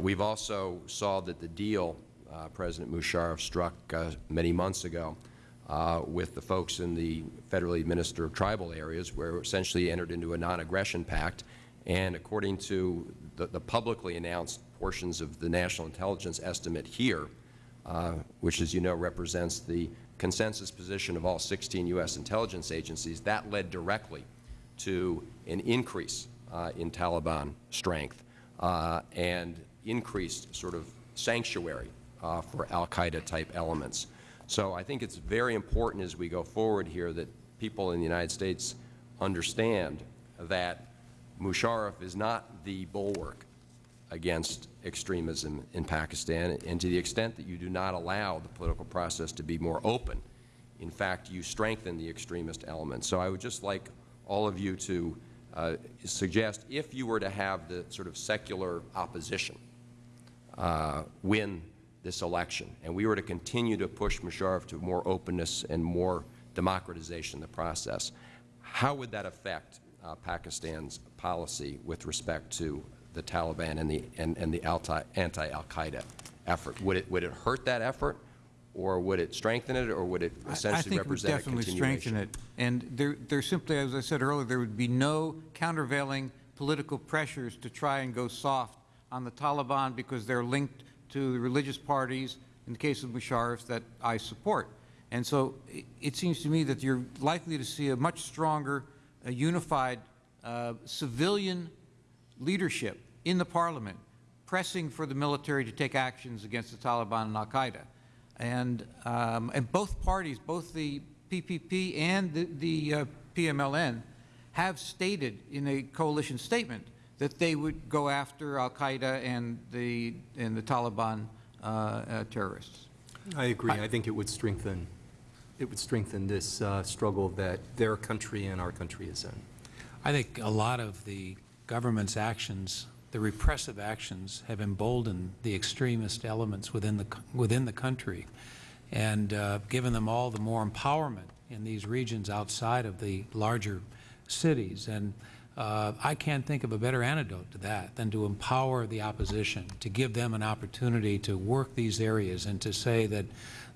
Speaker 7: We've also saw that the deal uh, President Musharraf struck uh, many months ago uh, with the folks in the federally administered tribal areas, where essentially entered into a non-aggression pact. And according to the, the, publicly announced portions of the National Intelligence Estimate here, uh, which, as you know, represents the consensus position of all 16 U.S. intelligence agencies, that led directly to an increase uh, in Taliban strength uh, and increased sort of sanctuary uh, for al-Qaeda type elements. So I think it's very important as we go forward here that people in the United States understand that Musharraf is not the bulwark against extremism in Pakistan, and to the extent that you do not allow the political process to be more open, in fact, you strengthen the extremist elements. So I would just like all of you to uh, suggest if you were to have the sort of secular opposition uh, win this election, and we were to continue to push Musharraf to more openness and more democratization in the process, how would that affect uh, Pakistan's policy with respect to the Taliban and the, and, and the anti-al-Qaeda effort? Would it, would it hurt that effort, or would it strengthen it, or would it essentially represent
Speaker 4: I think it would definitely strengthen it. And there, there simply, as I said earlier, there would be no countervailing political pressures to try and go soft on the Taliban because they're linked to the religious parties, in the case of Musharraf, that I support. And so it, seems to me that you're likely to see a much stronger, a unified uh, civilian leadership in the parliament pressing for the military to take actions against the Taliban and al-Qaeda. And, um, and both parties, both the PPP and the, the uh, PMLN, have stated in a coalition statement that they would go after al-Qaeda and the, and the Taliban uh, uh, terrorists.
Speaker 5: I agree. I, I, think it would strengthen, it would strengthen this uh, struggle that their country and our country is in.
Speaker 4: I think a lot of the government's actions, the repressive actions, have emboldened the extremist elements within the, within the country and uh, given them all the more empowerment in these regions outside of the larger cities. And uh, I can't think of a better antidote to that than to empower the opposition, to give them an opportunity to work these areas and to say that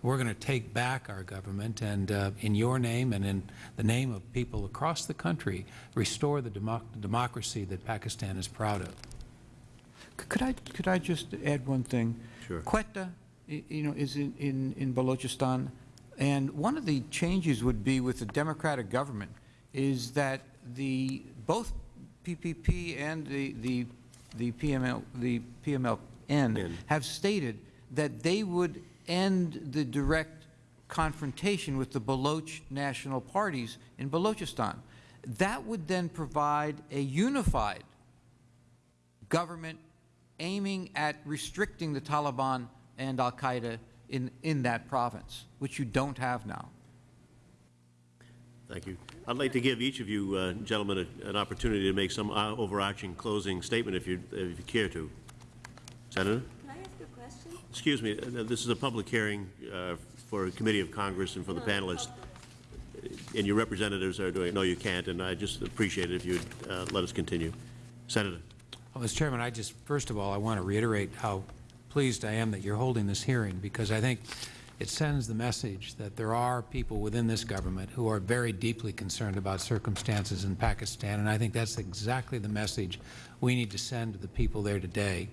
Speaker 4: we're going to take back our government and uh, in your name and in the name of people across the country, restore the democ democracy that Pakistan is proud of. Could I, could I just add one thing?
Speaker 2: Sure.
Speaker 4: Quetta, you know, is in, in, in Balochistan, and one of the changes would be with the democratic government is that the both PPP and the, the, the PML, the PMLN
Speaker 2: In.
Speaker 4: have stated that they would end the direct confrontation with the Baloch national parties in Balochistan. That would then provide a unified government aiming at restricting the Taliban and al-Qaeda in, in that province, which you don't have now.
Speaker 2: Thank you. I'd like to give each of you uh, gentlemen a, an opportunity to make some uh, overarching closing statement if you, if you care to. Senator?
Speaker 8: Can I ask a question?
Speaker 2: Excuse me, uh, this is a public hearing uh, for a committee of Congress and for the
Speaker 8: No,
Speaker 2: panelists. And your representatives are doing, it. no, you can't, and I just appreciate it if you'd uh, let us continue. Senator?
Speaker 4: Well, Mr. Chairman, I just, first of all, I want to reiterate how pleased I am that you're holding this hearing because I think it sends the message that there are people within this government who are very deeply concerned about circumstances in Pakistan, and I think that's exactly the message we need to send to the people there today.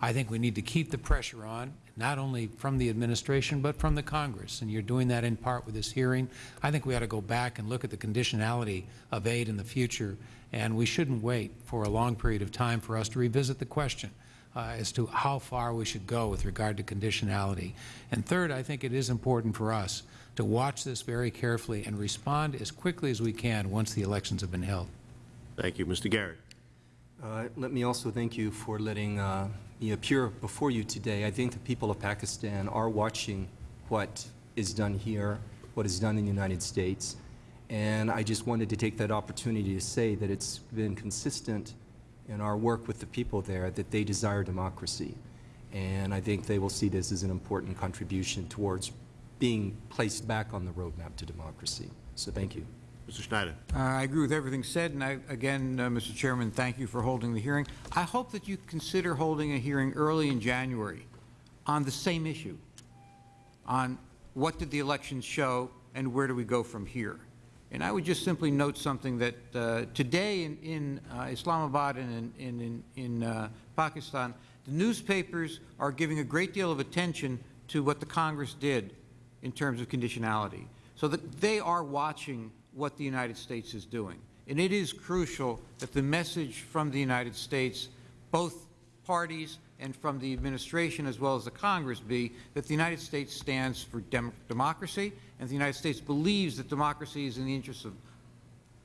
Speaker 4: I think we need to keep the pressure on. not only from the administration, but from the Congress. And you're doing that in part with this hearing. I think we ought to go back and look at the conditionality of aid in the future, and we shouldn't wait for a long period of time for us to revisit the question uh, as to how far we should go with regard to conditionality. And third, I think it is important for us to watch this very carefully and respond as quickly as we can once the elections have been held.
Speaker 2: Thank you. Mr. Garrett.
Speaker 5: Uh, Let me also thank you for letting uh, me appear before you today. I think the people of Pakistan are watching what is done here, what is done in the United States, and I just wanted to take that opportunity to say that it's been consistent in our work with the people there that they desire democracy. And I think they will see this as an important contribution towards being placed back on the roadmap to democracy. So thank you.
Speaker 2: Mr. Schneider.
Speaker 6: Uh, I agree with everything said, and I, again, uh, Mr. Chairman, thank you for holding the hearing. I hope that you consider holding a hearing early in January on the same issue, on what did the elections show and where do we go from here. And I would just simply note something that uh, today in, in uh, Islamabad and in, in, in uh, Pakistan, the newspapers are giving a great deal of attention to what the Congress did in terms of conditionality. So that they are watching what the United States is doing. And it is crucial that the message from the United States, both parties and from the administration as well as the Congress be that the United States stands for dem democracy and the United States believes that democracy is in the interests of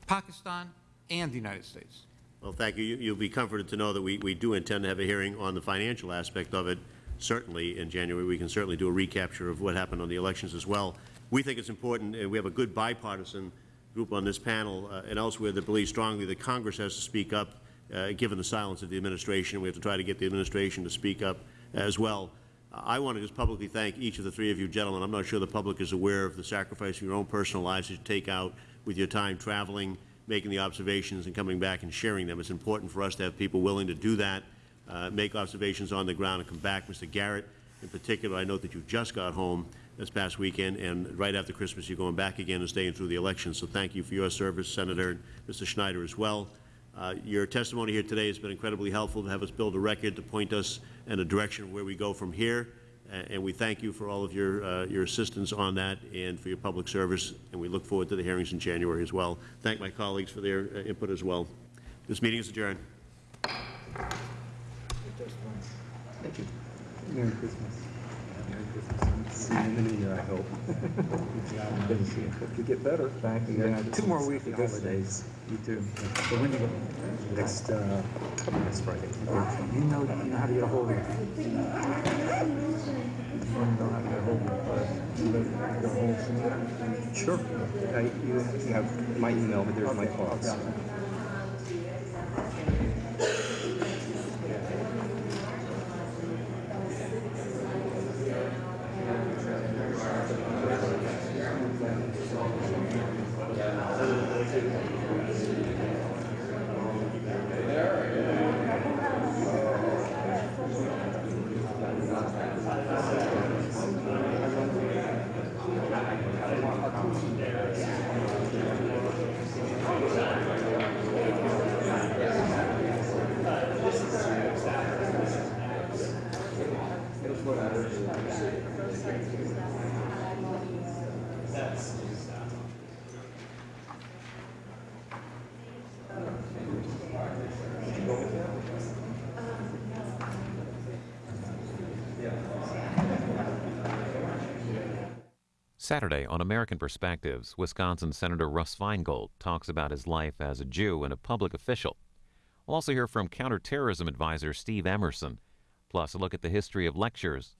Speaker 6: Pakistan and the United States.
Speaker 2: Well, thank you. You- You'll be comforted to know that we, we do intend to have a hearing on the financial aspect of it, certainly in January. We can certainly do a recapture of what happened on the elections as well. We think it's important, and we have a good bipartisan group on this panel uh, and elsewhere that believes strongly that Congress has to speak up, uh, given the silence of the administration. We have to try to get the administration to speak up as well. I want to just publicly thank each of the three of you gentlemen. I'm not sure the public is aware of the sacrifice of your own personal lives that you take out with your time traveling, making the observations and coming back and sharing them. It's important for us to have people willing to do that, uh, make observations on the ground and come back. Mr. Garrett, in particular, I know that you just got home this past weekend, and right after Christmas, you're going back again and staying through the election. So thank you for your service, Senator, and Mr. Schneider as well. Uh, Your testimony here today has been incredibly helpful to have us build a record, to point us in a direction of where we go from here. A- And we thank you for all of your, uh, your assistance on that and for your public service, and we look forward to the hearings in January as well. Thank my colleagues for their uh, input as well. This meeting is adjourned. Thank you.
Speaker 8: Merry Christmas. Merry Christmas. See you in the new year, I hope. Good to see you. Hope you get better. Thank you. Yeah, Two more weeks of holidays. You too. So when you go? Next, uh, next Friday. You know, you know how to get a hold of me. You know how to get a hold of me, but you live, go home soon? Sure. Uh, you, you have my email, but there's my thoughts.
Speaker 1: Saturday on American Perspectives, Wisconsin Senator Russ Feingold talks about his life as a Jew and a public official. We'll also hear from counterterrorism advisor Steve Emerson, plus a look at the history of lectures